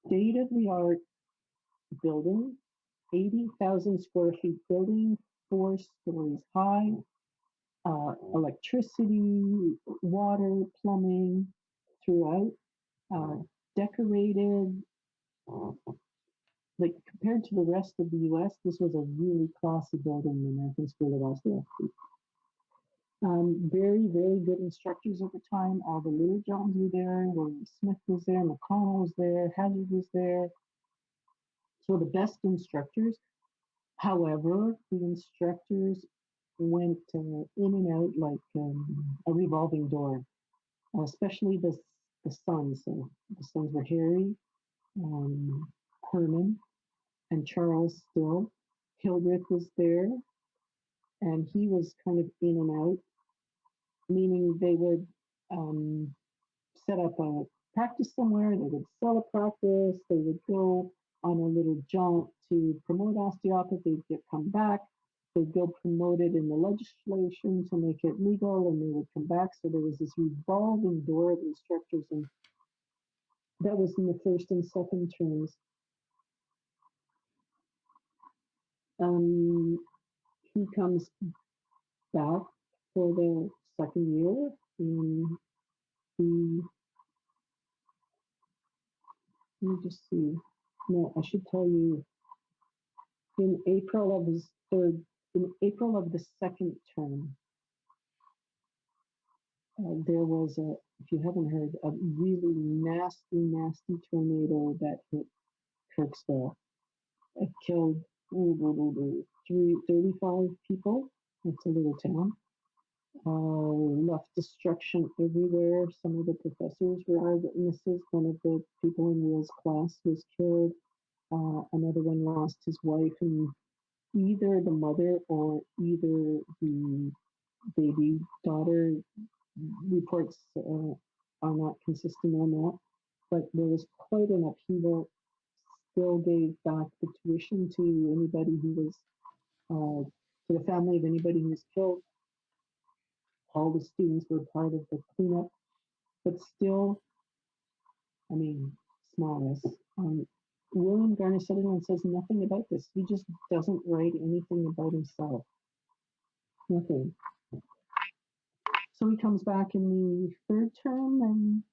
State of the art building, 80,000 square feet building, four stories high, uh, electricity, water, plumbing throughout, uh, decorated. Like compared to the rest of the US, this was a really classy building, the American School of Osteopathy. Um, very, very good instructors the time. All the Littlejohns were there. William Smith was there. McConnell was there. Hazzard was there. So the best instructors. However, the instructors went uh, in and out like um, a revolving door, uh, especially the, the sons. So the sons were Harry, um, Herman, and Charles Still. Hildreth was there, and he was kind of in and out meaning they would um, set up a practice somewhere, they would sell a practice, they would go on a little jaunt to promote osteopathy, they'd come back, they'd go promote it in the legislation to make it legal, and they would come back. So there was this revolving door of instructors, and that was in the first and second terms. Um, he comes back for the second year in the let me just see. No, I should tell you in April of his third in April of the second term, uh, there was a, if you haven't heard, a really nasty, nasty tornado that hit Kirksville. It killed three, 35 people. It's a little town uh, left destruction everywhere. Some of the professors were eyewitnesses. One of the people in Will's class was killed. Uh, another one lost his wife, and either the mother or either the baby daughter reports uh, are not consistent on that. But there was quite an upheaval. Still gave back the tuition to anybody who was, uh, to the family of anybody who was killed all the students were part of the cleanup, but still, I mean, smallness. Um, William Garner Sutherland says nothing about this. He just doesn't write anything about himself. Nothing. So he comes back in the third term and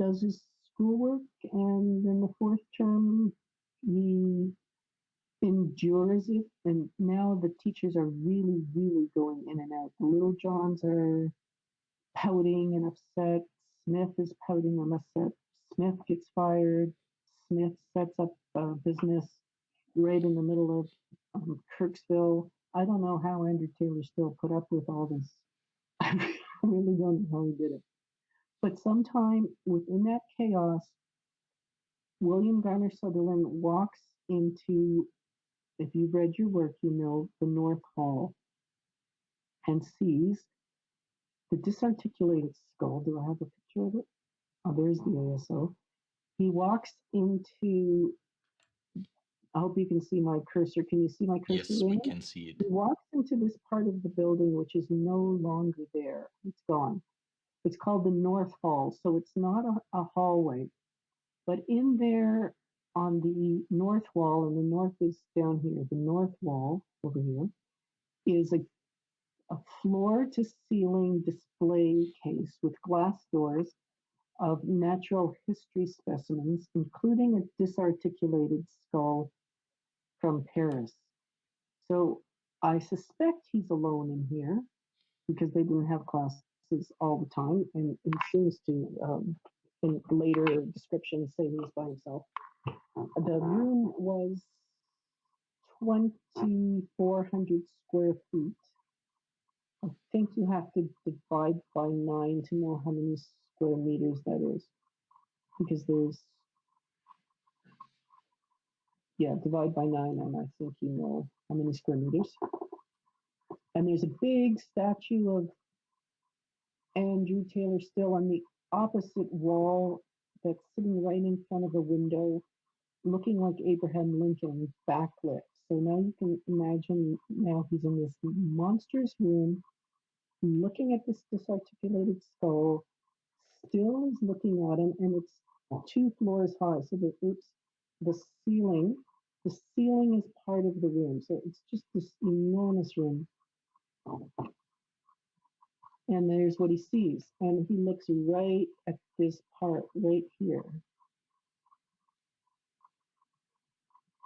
does his schoolwork, and in the fourth term, he endures it. And now the teachers are really, really going in and out. The Littlejohns are pouting and upset. Smith is pouting and upset. Smith gets fired. Smith sets up a business right in the middle of um, Kirksville. I don't know how Andrew Taylor Still put up with all this. [laughs] I really don't know how he did it. But sometime within that chaos, William Garner Sutherland walks into if you've read your work, you know the North Hall and sees the disarticulated skull. Do I have a picture of it? Oh, there's the ASO. He walks into, I hope you can see my cursor. Can you see my cursor? Yes, we can see it. He walks into this part of the building which is no longer there. It's gone. It's called the North Hall. So it's not a, a hallway, but in there on the north wall, and the north is down here, the north wall over here, is a, a floor to ceiling display case with glass doors of natural history specimens, including a disarticulated skull from Paris. So I suspect he's alone in here because they didn't have classes all the time, and he seems to, um, in later descriptions, say he's by himself. Uh, the room was 2,400 square feet. I think you have to divide by nine to know how many square meters that is. Because there's, yeah, divide by nine, and I think you know how many square meters. And there's a big statue of Andrew Taylor Still on the opposite wall that's sitting right in front of a window, looking like Abraham Lincoln backlit. So now you can imagine now he's in this monstrous room, looking at this disarticulated skull, Still is looking at him, and it's two floors high. So the it's the ceiling, the ceiling is part of the room. So it's just this enormous room. And there's what he sees. And he looks right at this part right here.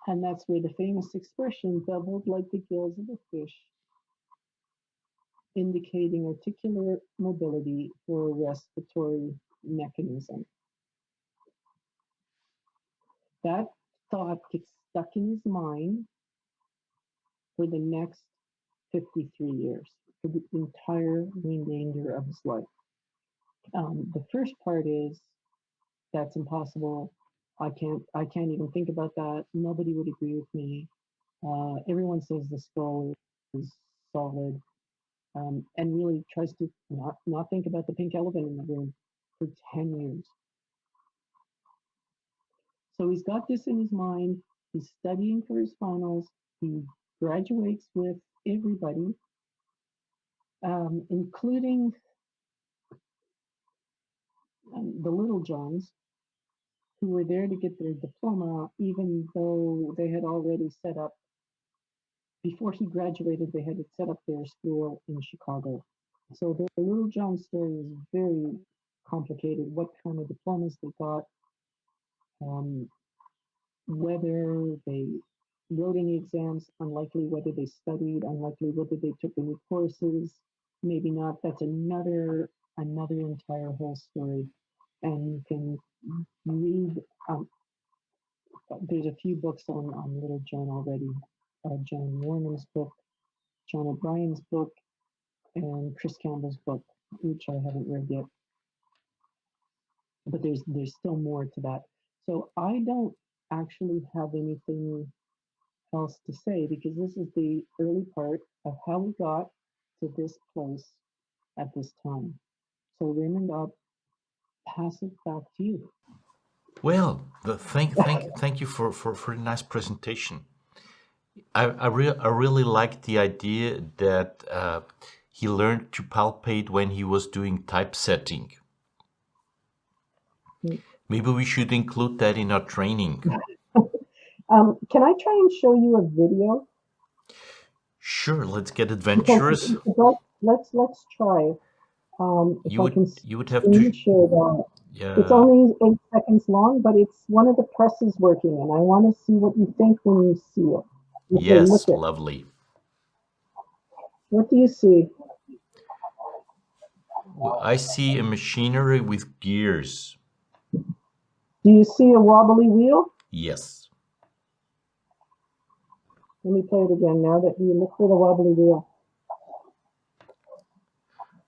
And that's where the famous expression, doubled like the gills of a fish, indicating articular mobility for a respiratory mechanism. That thought gets stuck in his mind for the next 53 years, for the entire remainder of his life. Um, the first part is that's impossible. I can't I can't even think about that. Nobody would agree with me. Uh, everyone says the skull is solid, um, and really tries to not not think about the pink elephant in the room for 10 years. So he's got this in his mind. He's studying for his finals. He graduates with everybody, um, including um, the Littlejohns, who were there to get their diploma, even though they had already set up, before he graduated, they had set up their school in Chicago. So the Littlejohn story is very complicated, what kind of diplomas they got, um, whether they wrote any exams, unlikely whether they studied, unlikely whether they took any courses, maybe not. That's another another entire whole story, and you can read. Um, there's a few books on on Littlejohn already. Uh, John Wernham's book, John O'Brien's book, and Chris Campbell's book, which I haven't read yet. But there's there's still more to that. So I don't actually have anything else to say because this is the early part of how we got to this place at this time. So Raymond, I'll pass it back to you. Well, the, thank thank thank you for for for a nice presentation. I I, re I really like the idea that uh, he learned to palpate when he was doing typesetting. Mm. Maybe we should include that in our training. [laughs] um, can I try and show you a video? Sure, let's get adventurous. Because, let's let's try. Um, you would you would have to share that. Yeah. It's only eight seconds long, but it's one of the presses working, and I want to see what you think when you see it. yes, lovely. What do you see? Well, I see a machinery with gears. Do you see a wobbly wheel? Yes. Let me play it again now that you look for the wobbly wheel.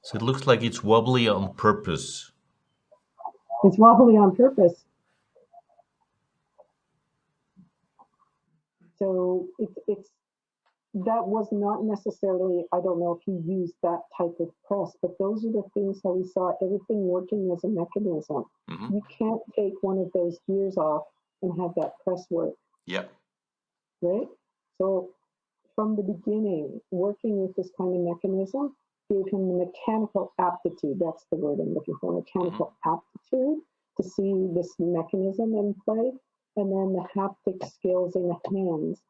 So it looks like it's wobbly on purpose. It's wobbly on purpose. So it's it's that was not necessarily, I don't know if he used that type of press, but those are the things that we saw everything working as a mechanism. Mm-hmm. You can't take one of those gears off and have that press work. Yep. Right? So from the beginning, working with this kind of mechanism gave him the mechanical aptitude. That's the word I'm looking for mechanical mm-hmm. aptitude to see this mechanism in play. And then the haptic skills in the hands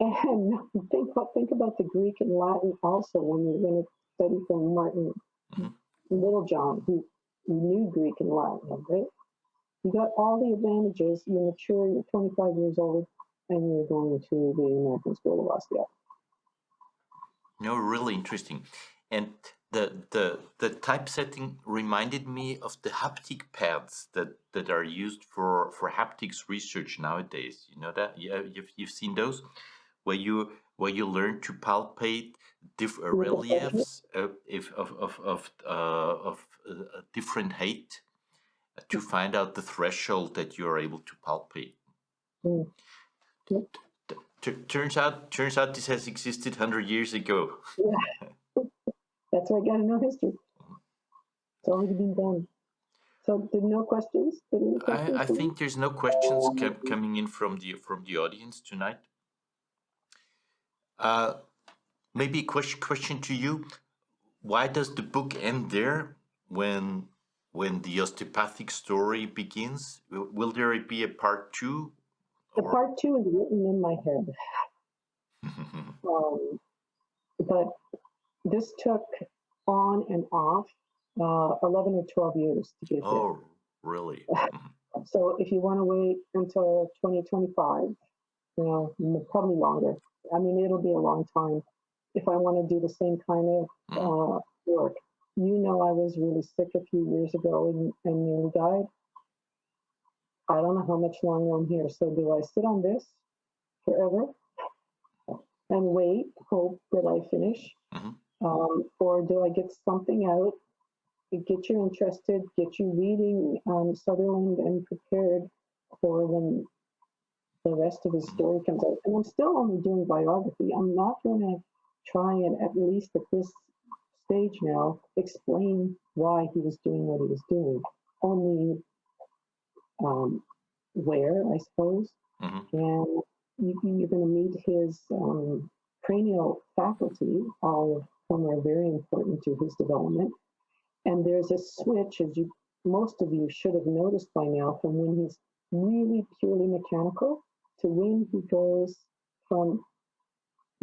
and [laughs] think about think about the Greek and Latin also when you're going to study from Martin mm-hmm. Littlejohn, who, who knew Greek and Latin, right? You got all the advantages. You're mature. You're 25 years old, and you're going to the American School of Osteopathy. No, really interesting. And the the the typesetting reminded me of the haptic pads that that are used for for haptics research nowadays. You know that? Yeah, you've you've seen those where you where you learn to palpate different uh, reliefs uh, if of of of, uh, of uh, different height to find out the threshold that you are able to palpate. Mm. Turns out, turns out this has existed hundred years ago. Yeah. [laughs] That's why I got to know history. It's already been done. So, did no questions? questions I, I think there's no questions kept coming in from the from the audience tonight. Uh, maybe a question question to you: Why does the book end there when when the osteopathic story begins? Will, will there be a part two? The or? part two is written in my head. [laughs] um, but this took on and off uh, 11 or 12 years to get oh, there. really? [laughs] Mm-hmm. so if you want to wait until 2025, you know, probably longer. I mean, it'll be a long time. If I want to do the same kind of mm-hmm. uh, work, you know, I was really sick a few years ago and, and nearly died. I don't know how much longer I'm here. So do I sit on this forever and wait, hope that I finish? Mm-hmm. Um, or do I get something out, get you interested, get you reading um, Sutherland and prepared for when the rest of his story comes out? And I'm still only doing biography. I'm not going to try and, at least at this stage now, explain why he was doing what he was doing. Only um, where, I suppose. Mm-hmm. And you, are going to meet his um, cranial faculty, all of whom are very important to his development. And there's a switch, as you most of you should have noticed by now, from when he's really purely mechanical to when he goes from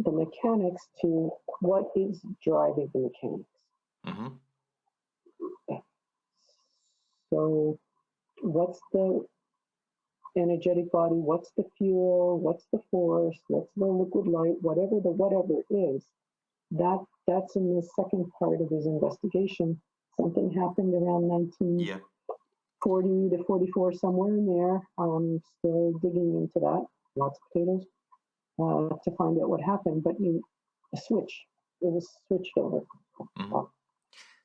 the mechanics to what is driving the mechanics. Mm-hmm. So, what's the energetic body, what's the fuel, what's the force, what's the liquid light, whatever the whatever is, that that's in the second part of his investigation. Something happened around 1940 yeah. to 44, somewhere in there. I'm still digging into that. Lots of potatoes uh, to find out what happened. But you, a switch, it was switched over. Mm-hmm.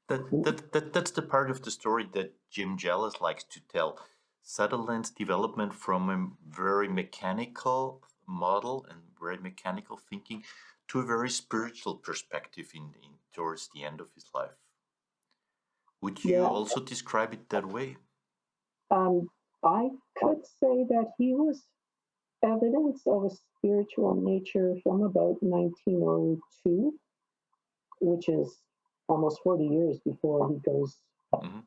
That, that, that, that's the part of the story that Jim Jealous likes to tell Sutherland's development from a very mechanical model and very mechanical thinking to a very spiritual perspective in, in towards the end of his life. Would you yeah. also describe it that way? Um, I could say that he was evidence of a spiritual nature from about 1902, which is almost 40 years before he goes mm-hmm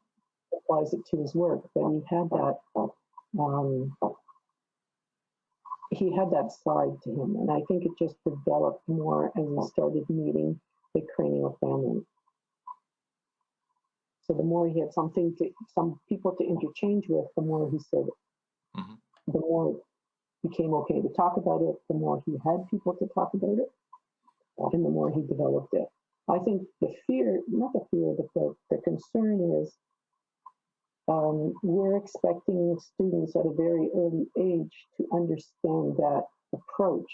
applies it to his work, but he had that um, he had that side to him, and I think it just developed more as he started meeting the cranial family. So the more he had something to some people to interchange with, the more he said, mm-hmm. the more it became okay to talk about it. The more he had people to talk about it, and the more he developed it. I think the fear, not the fear, but the, the concern is um, we're expecting students at a very early age to understand that approach,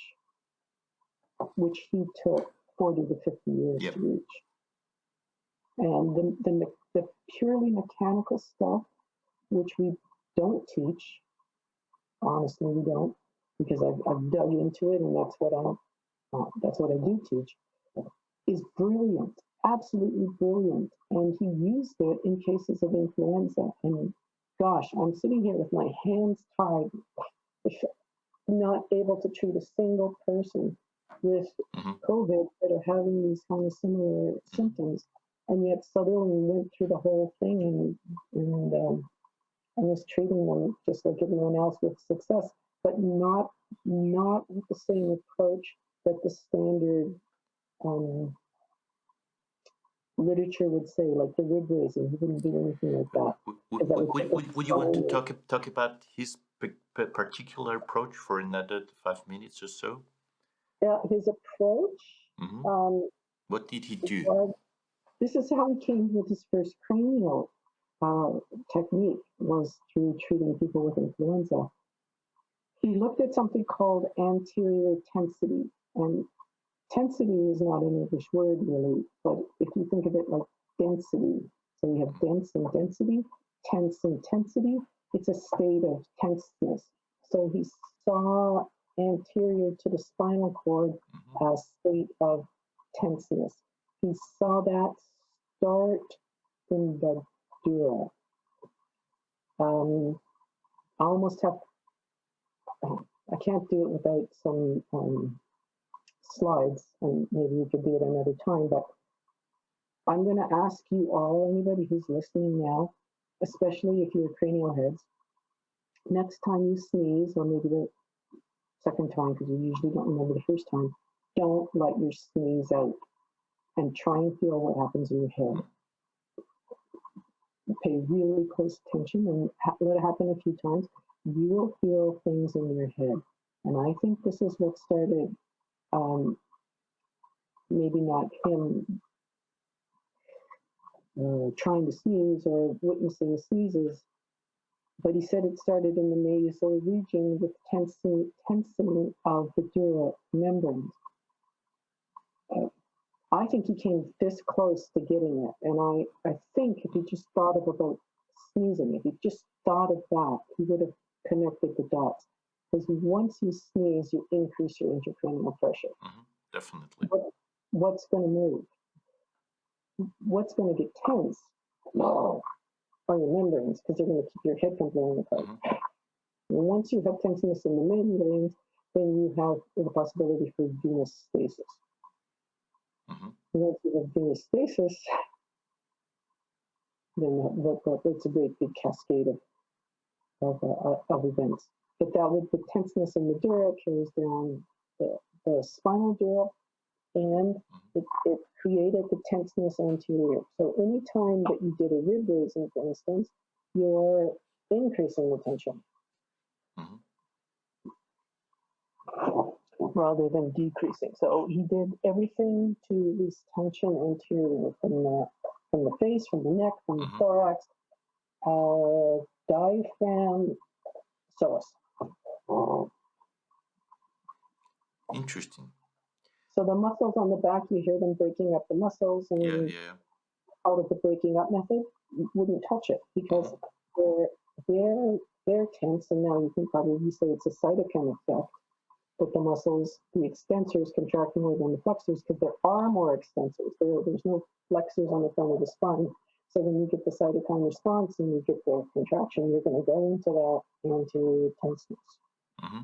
which he took 40 to 50 years yep. to reach. And the, the, the purely mechanical stuff, which we don't teach, honestly, we don't, because I've, I've dug into it and that's what I, uh, that's what I do teach, is brilliant absolutely brilliant. And he used it in cases of influenza. And gosh, I'm sitting here with my hands tied, not able to treat a single person with mm-hmm. COVID that are having these kind of similar symptoms. And yet Sutherland went through the whole thing and, and, um, and was treating them just like everyone else with success, but not not with the same approach that the standard um, literature would say, like the rib raising. He wouldn't do anything like that. Would, would, would, would, would you want to talk talk about his particular approach for another five minutes or so? Yeah, his approach. Mm-hmm. Um, what did he do? this is how he came with his first cranial uh, technique was through treating people with influenza. He looked at something called anterior tensity, and Tensity is not an English word really, but if you think of it like density, so you have dense and density, tense and tensity, it's a state of tenseness. So he saw anterior to the spinal cord mm-hmm. a state of tenseness. He saw that start in the Dura. Um, I almost have, I can't do it without some um, slides, and maybe we could do it another time, but I'm going to ask you all, anybody who's listening now, especially if you're cranial heads, next time you sneeze, or maybe the second time, because you usually don't remember the first time, don't let your sneeze out and try and feel what happens in your head. Pay really close attention and let it happen a few times. You will feel things in your head. And I think this is what started, um, maybe not him uh, trying to sneeze or witnessing sneezes, but he said it started in the nasal region with tensing, tensing of the dura membranes. Uh, I think he came this close to getting it, and I, I think if he just thought of about sneezing, if he just thought of that, he would have connected the dots. Because once you sneeze, you increase your intracranial pressure. Mm-hmm, definitely. What, what's going to move? What's going to get tense? No, are your membranes because they're going to keep your head from blowing apart. Mm-hmm. And once you have tenseness in the membranes, then you have the possibility for venous stasis. Mm-hmm. Once you have venous stasis, then that, that, that's a great big cascade of of, uh, of events. But that with the tenseness in the dura carries down the, the spinal dura and it, it, created the tenseness anterior. So anytime that you did a rib raising, for instance, you're increasing the tension mm-hmm. rather than decreasing. So he did everything to release tension anterior from the from the face, from the neck, from the mm-hmm. thorax, uh, diaphragm, psoas. Oh. Interesting. So the muscles on the back, you hear them breaking up the muscles, and yeah, yeah. out of the breaking up method, you wouldn't touch it because uh-huh. they're they're they're tense, and now you can probably say it's a cytokine effect. But the muscles, the extensors contract more than the flexors because there are more extensors. There, there's no flexors on the front of the spine. So when you get the cytokine response and you get the contraction, you're going to go into that into tenseness. Mm-hmm.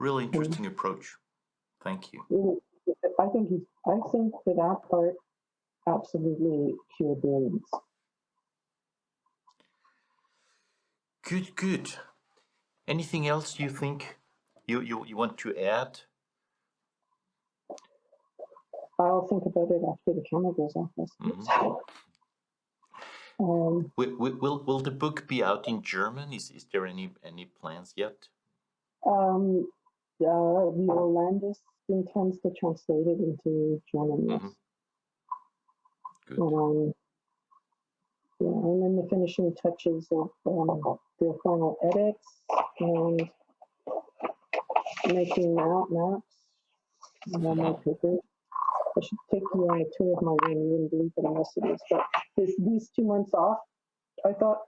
Really interesting approach. Thank you. I think he's, I think for that part, absolutely pure brilliance. Good, good. Anything else you think you, you, you want to add? I'll think about it after the camera goes off. Mm-hmm. Um, will, will, will the book be out in German? Is, is there any, any plans yet? Um, uh, Landis intends to translate it into German. Yes. Mm-hmm. Um, yeah, and then the finishing touches of um, the final edits and making out maps on my. I should take you on a tour of my room. You wouldn't believe what a mess it is. But this, these two months off, I thought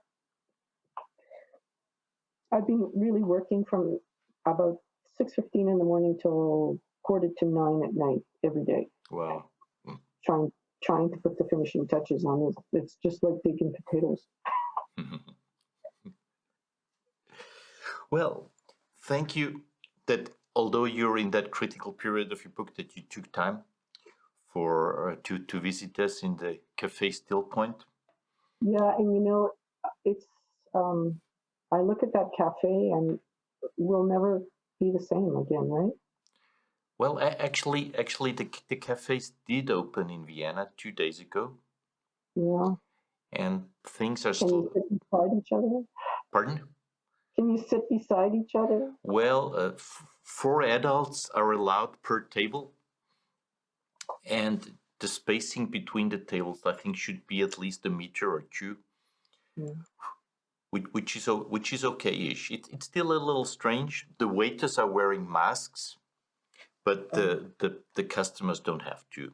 I've been really working from about 6.15 in the morning till quarter to nine at night every day. Wow. Trying trying to put the finishing touches on it. It's just like digging potatoes. [laughs] well, thank you that although you're in that critical period of your book that you took time for uh, to to visit us in the cafe still point yeah and you know it's um i look at that cafe and we'll never be the same again, right? Well, actually, actually, the the cafes did open in Vienna two days ago. Yeah. And things are Can still. you sit beside each other? Pardon? Can you sit beside each other? Well, uh, four adults are allowed per table, and the spacing between the tables, I think, should be at least a meter or two. Yeah which, which is which is okay-ish. It, it's still a little strange. The waiters are wearing masks, but the, oh. the, the customers don't have to.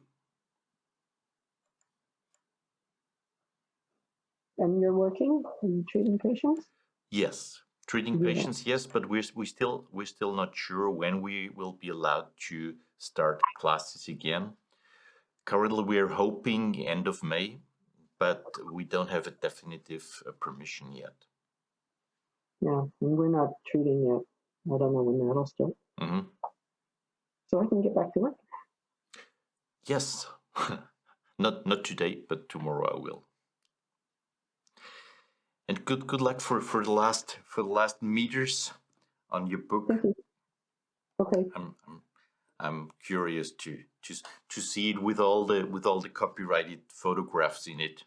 And you're working? Are you treating patients? Yes, treating yeah. patients. Yes, but we're we still we're still not sure when we will be allowed to start classes again. Currently we are hoping end of May, but we don't have a definitive uh, permission yet. Yeah, we're not treating yet. I don't know when that'll start. Mhm. So I can get back to work. Yes, [laughs] not not today, but tomorrow I will. And good good luck for for the last for the last meters on your book. You. Okay. I'm I'm, curious to to to see it with all the with all the copyrighted photographs in it.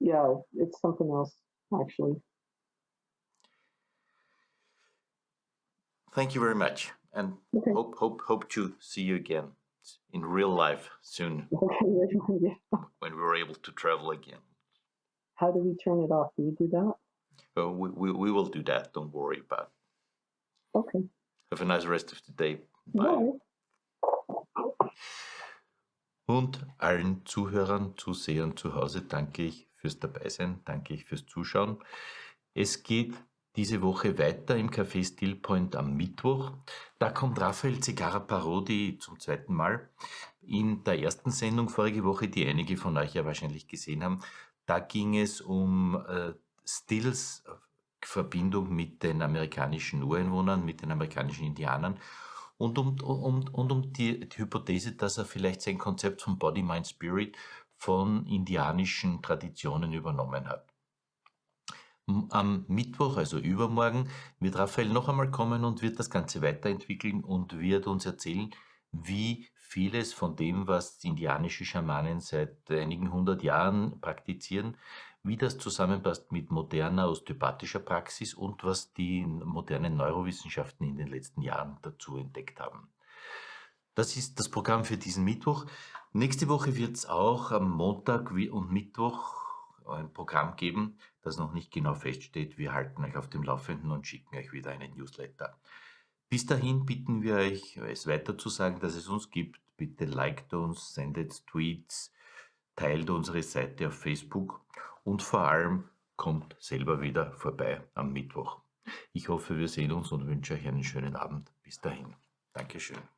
Yeah, it's something else actually. Thank you very much, and Okay. hope hope hope to see you again in real life soon [laughs] yeah. when we're able to travel again. How do we turn it off? Do you do that? Oh, we, we we will do that. Don't worry about. it. Okay. Have a nice rest of the day. Bye. Und allen Zuhörern, Zusehern zu Hause danke ich fürs Dabeisein, danke ich fürs Zuschauen. Es geht diese Woche weiter im Café Stillpoint am Mittwoch. Da kommt Raphael Zigara Parodi zum zweiten Mal. In der ersten Sendung vorige Woche, die einige von euch ja wahrscheinlich gesehen haben, da ging es um äh, Stills Verbindung mit den amerikanischen Ureinwohnern, mit den amerikanischen Indianern und um, um, und um die, die Hypothese, dass er vielleicht sein Konzept von Body, Mind, Spirit von indianischen Traditionen übernommen hat. Am Mittwoch, also übermorgen, wird Raphael noch einmal kommen und wird das Ganze weiterentwickeln und wird uns erzählen, wie vieles von dem, was indianische Schamanen seit einigen hundert Jahren praktizieren, wie das zusammenpasst mit moderner osteopathischer Praxis und was die modernen Neurowissenschaften in den letzten Jahren dazu entdeckt haben. Das ist das Programm für diesen Mittwoch. Nächste Woche wird es auch am Montag und Mittwoch ein Programm geben, das noch nicht genau feststeht. Wir halten euch auf dem Laufenden und schicken euch wieder einen Newsletter. Bis dahin bitten wir euch, es weiter zu sagen, dass es uns gibt. Bitte liked uns, sendet Tweets, teilt unsere Seite auf Facebook und vor allem kommt selber wieder vorbei am Mittwoch. Ich hoffe, wir sehen uns und wünsche euch einen schönen Abend. Bis dahin. Dankeschön.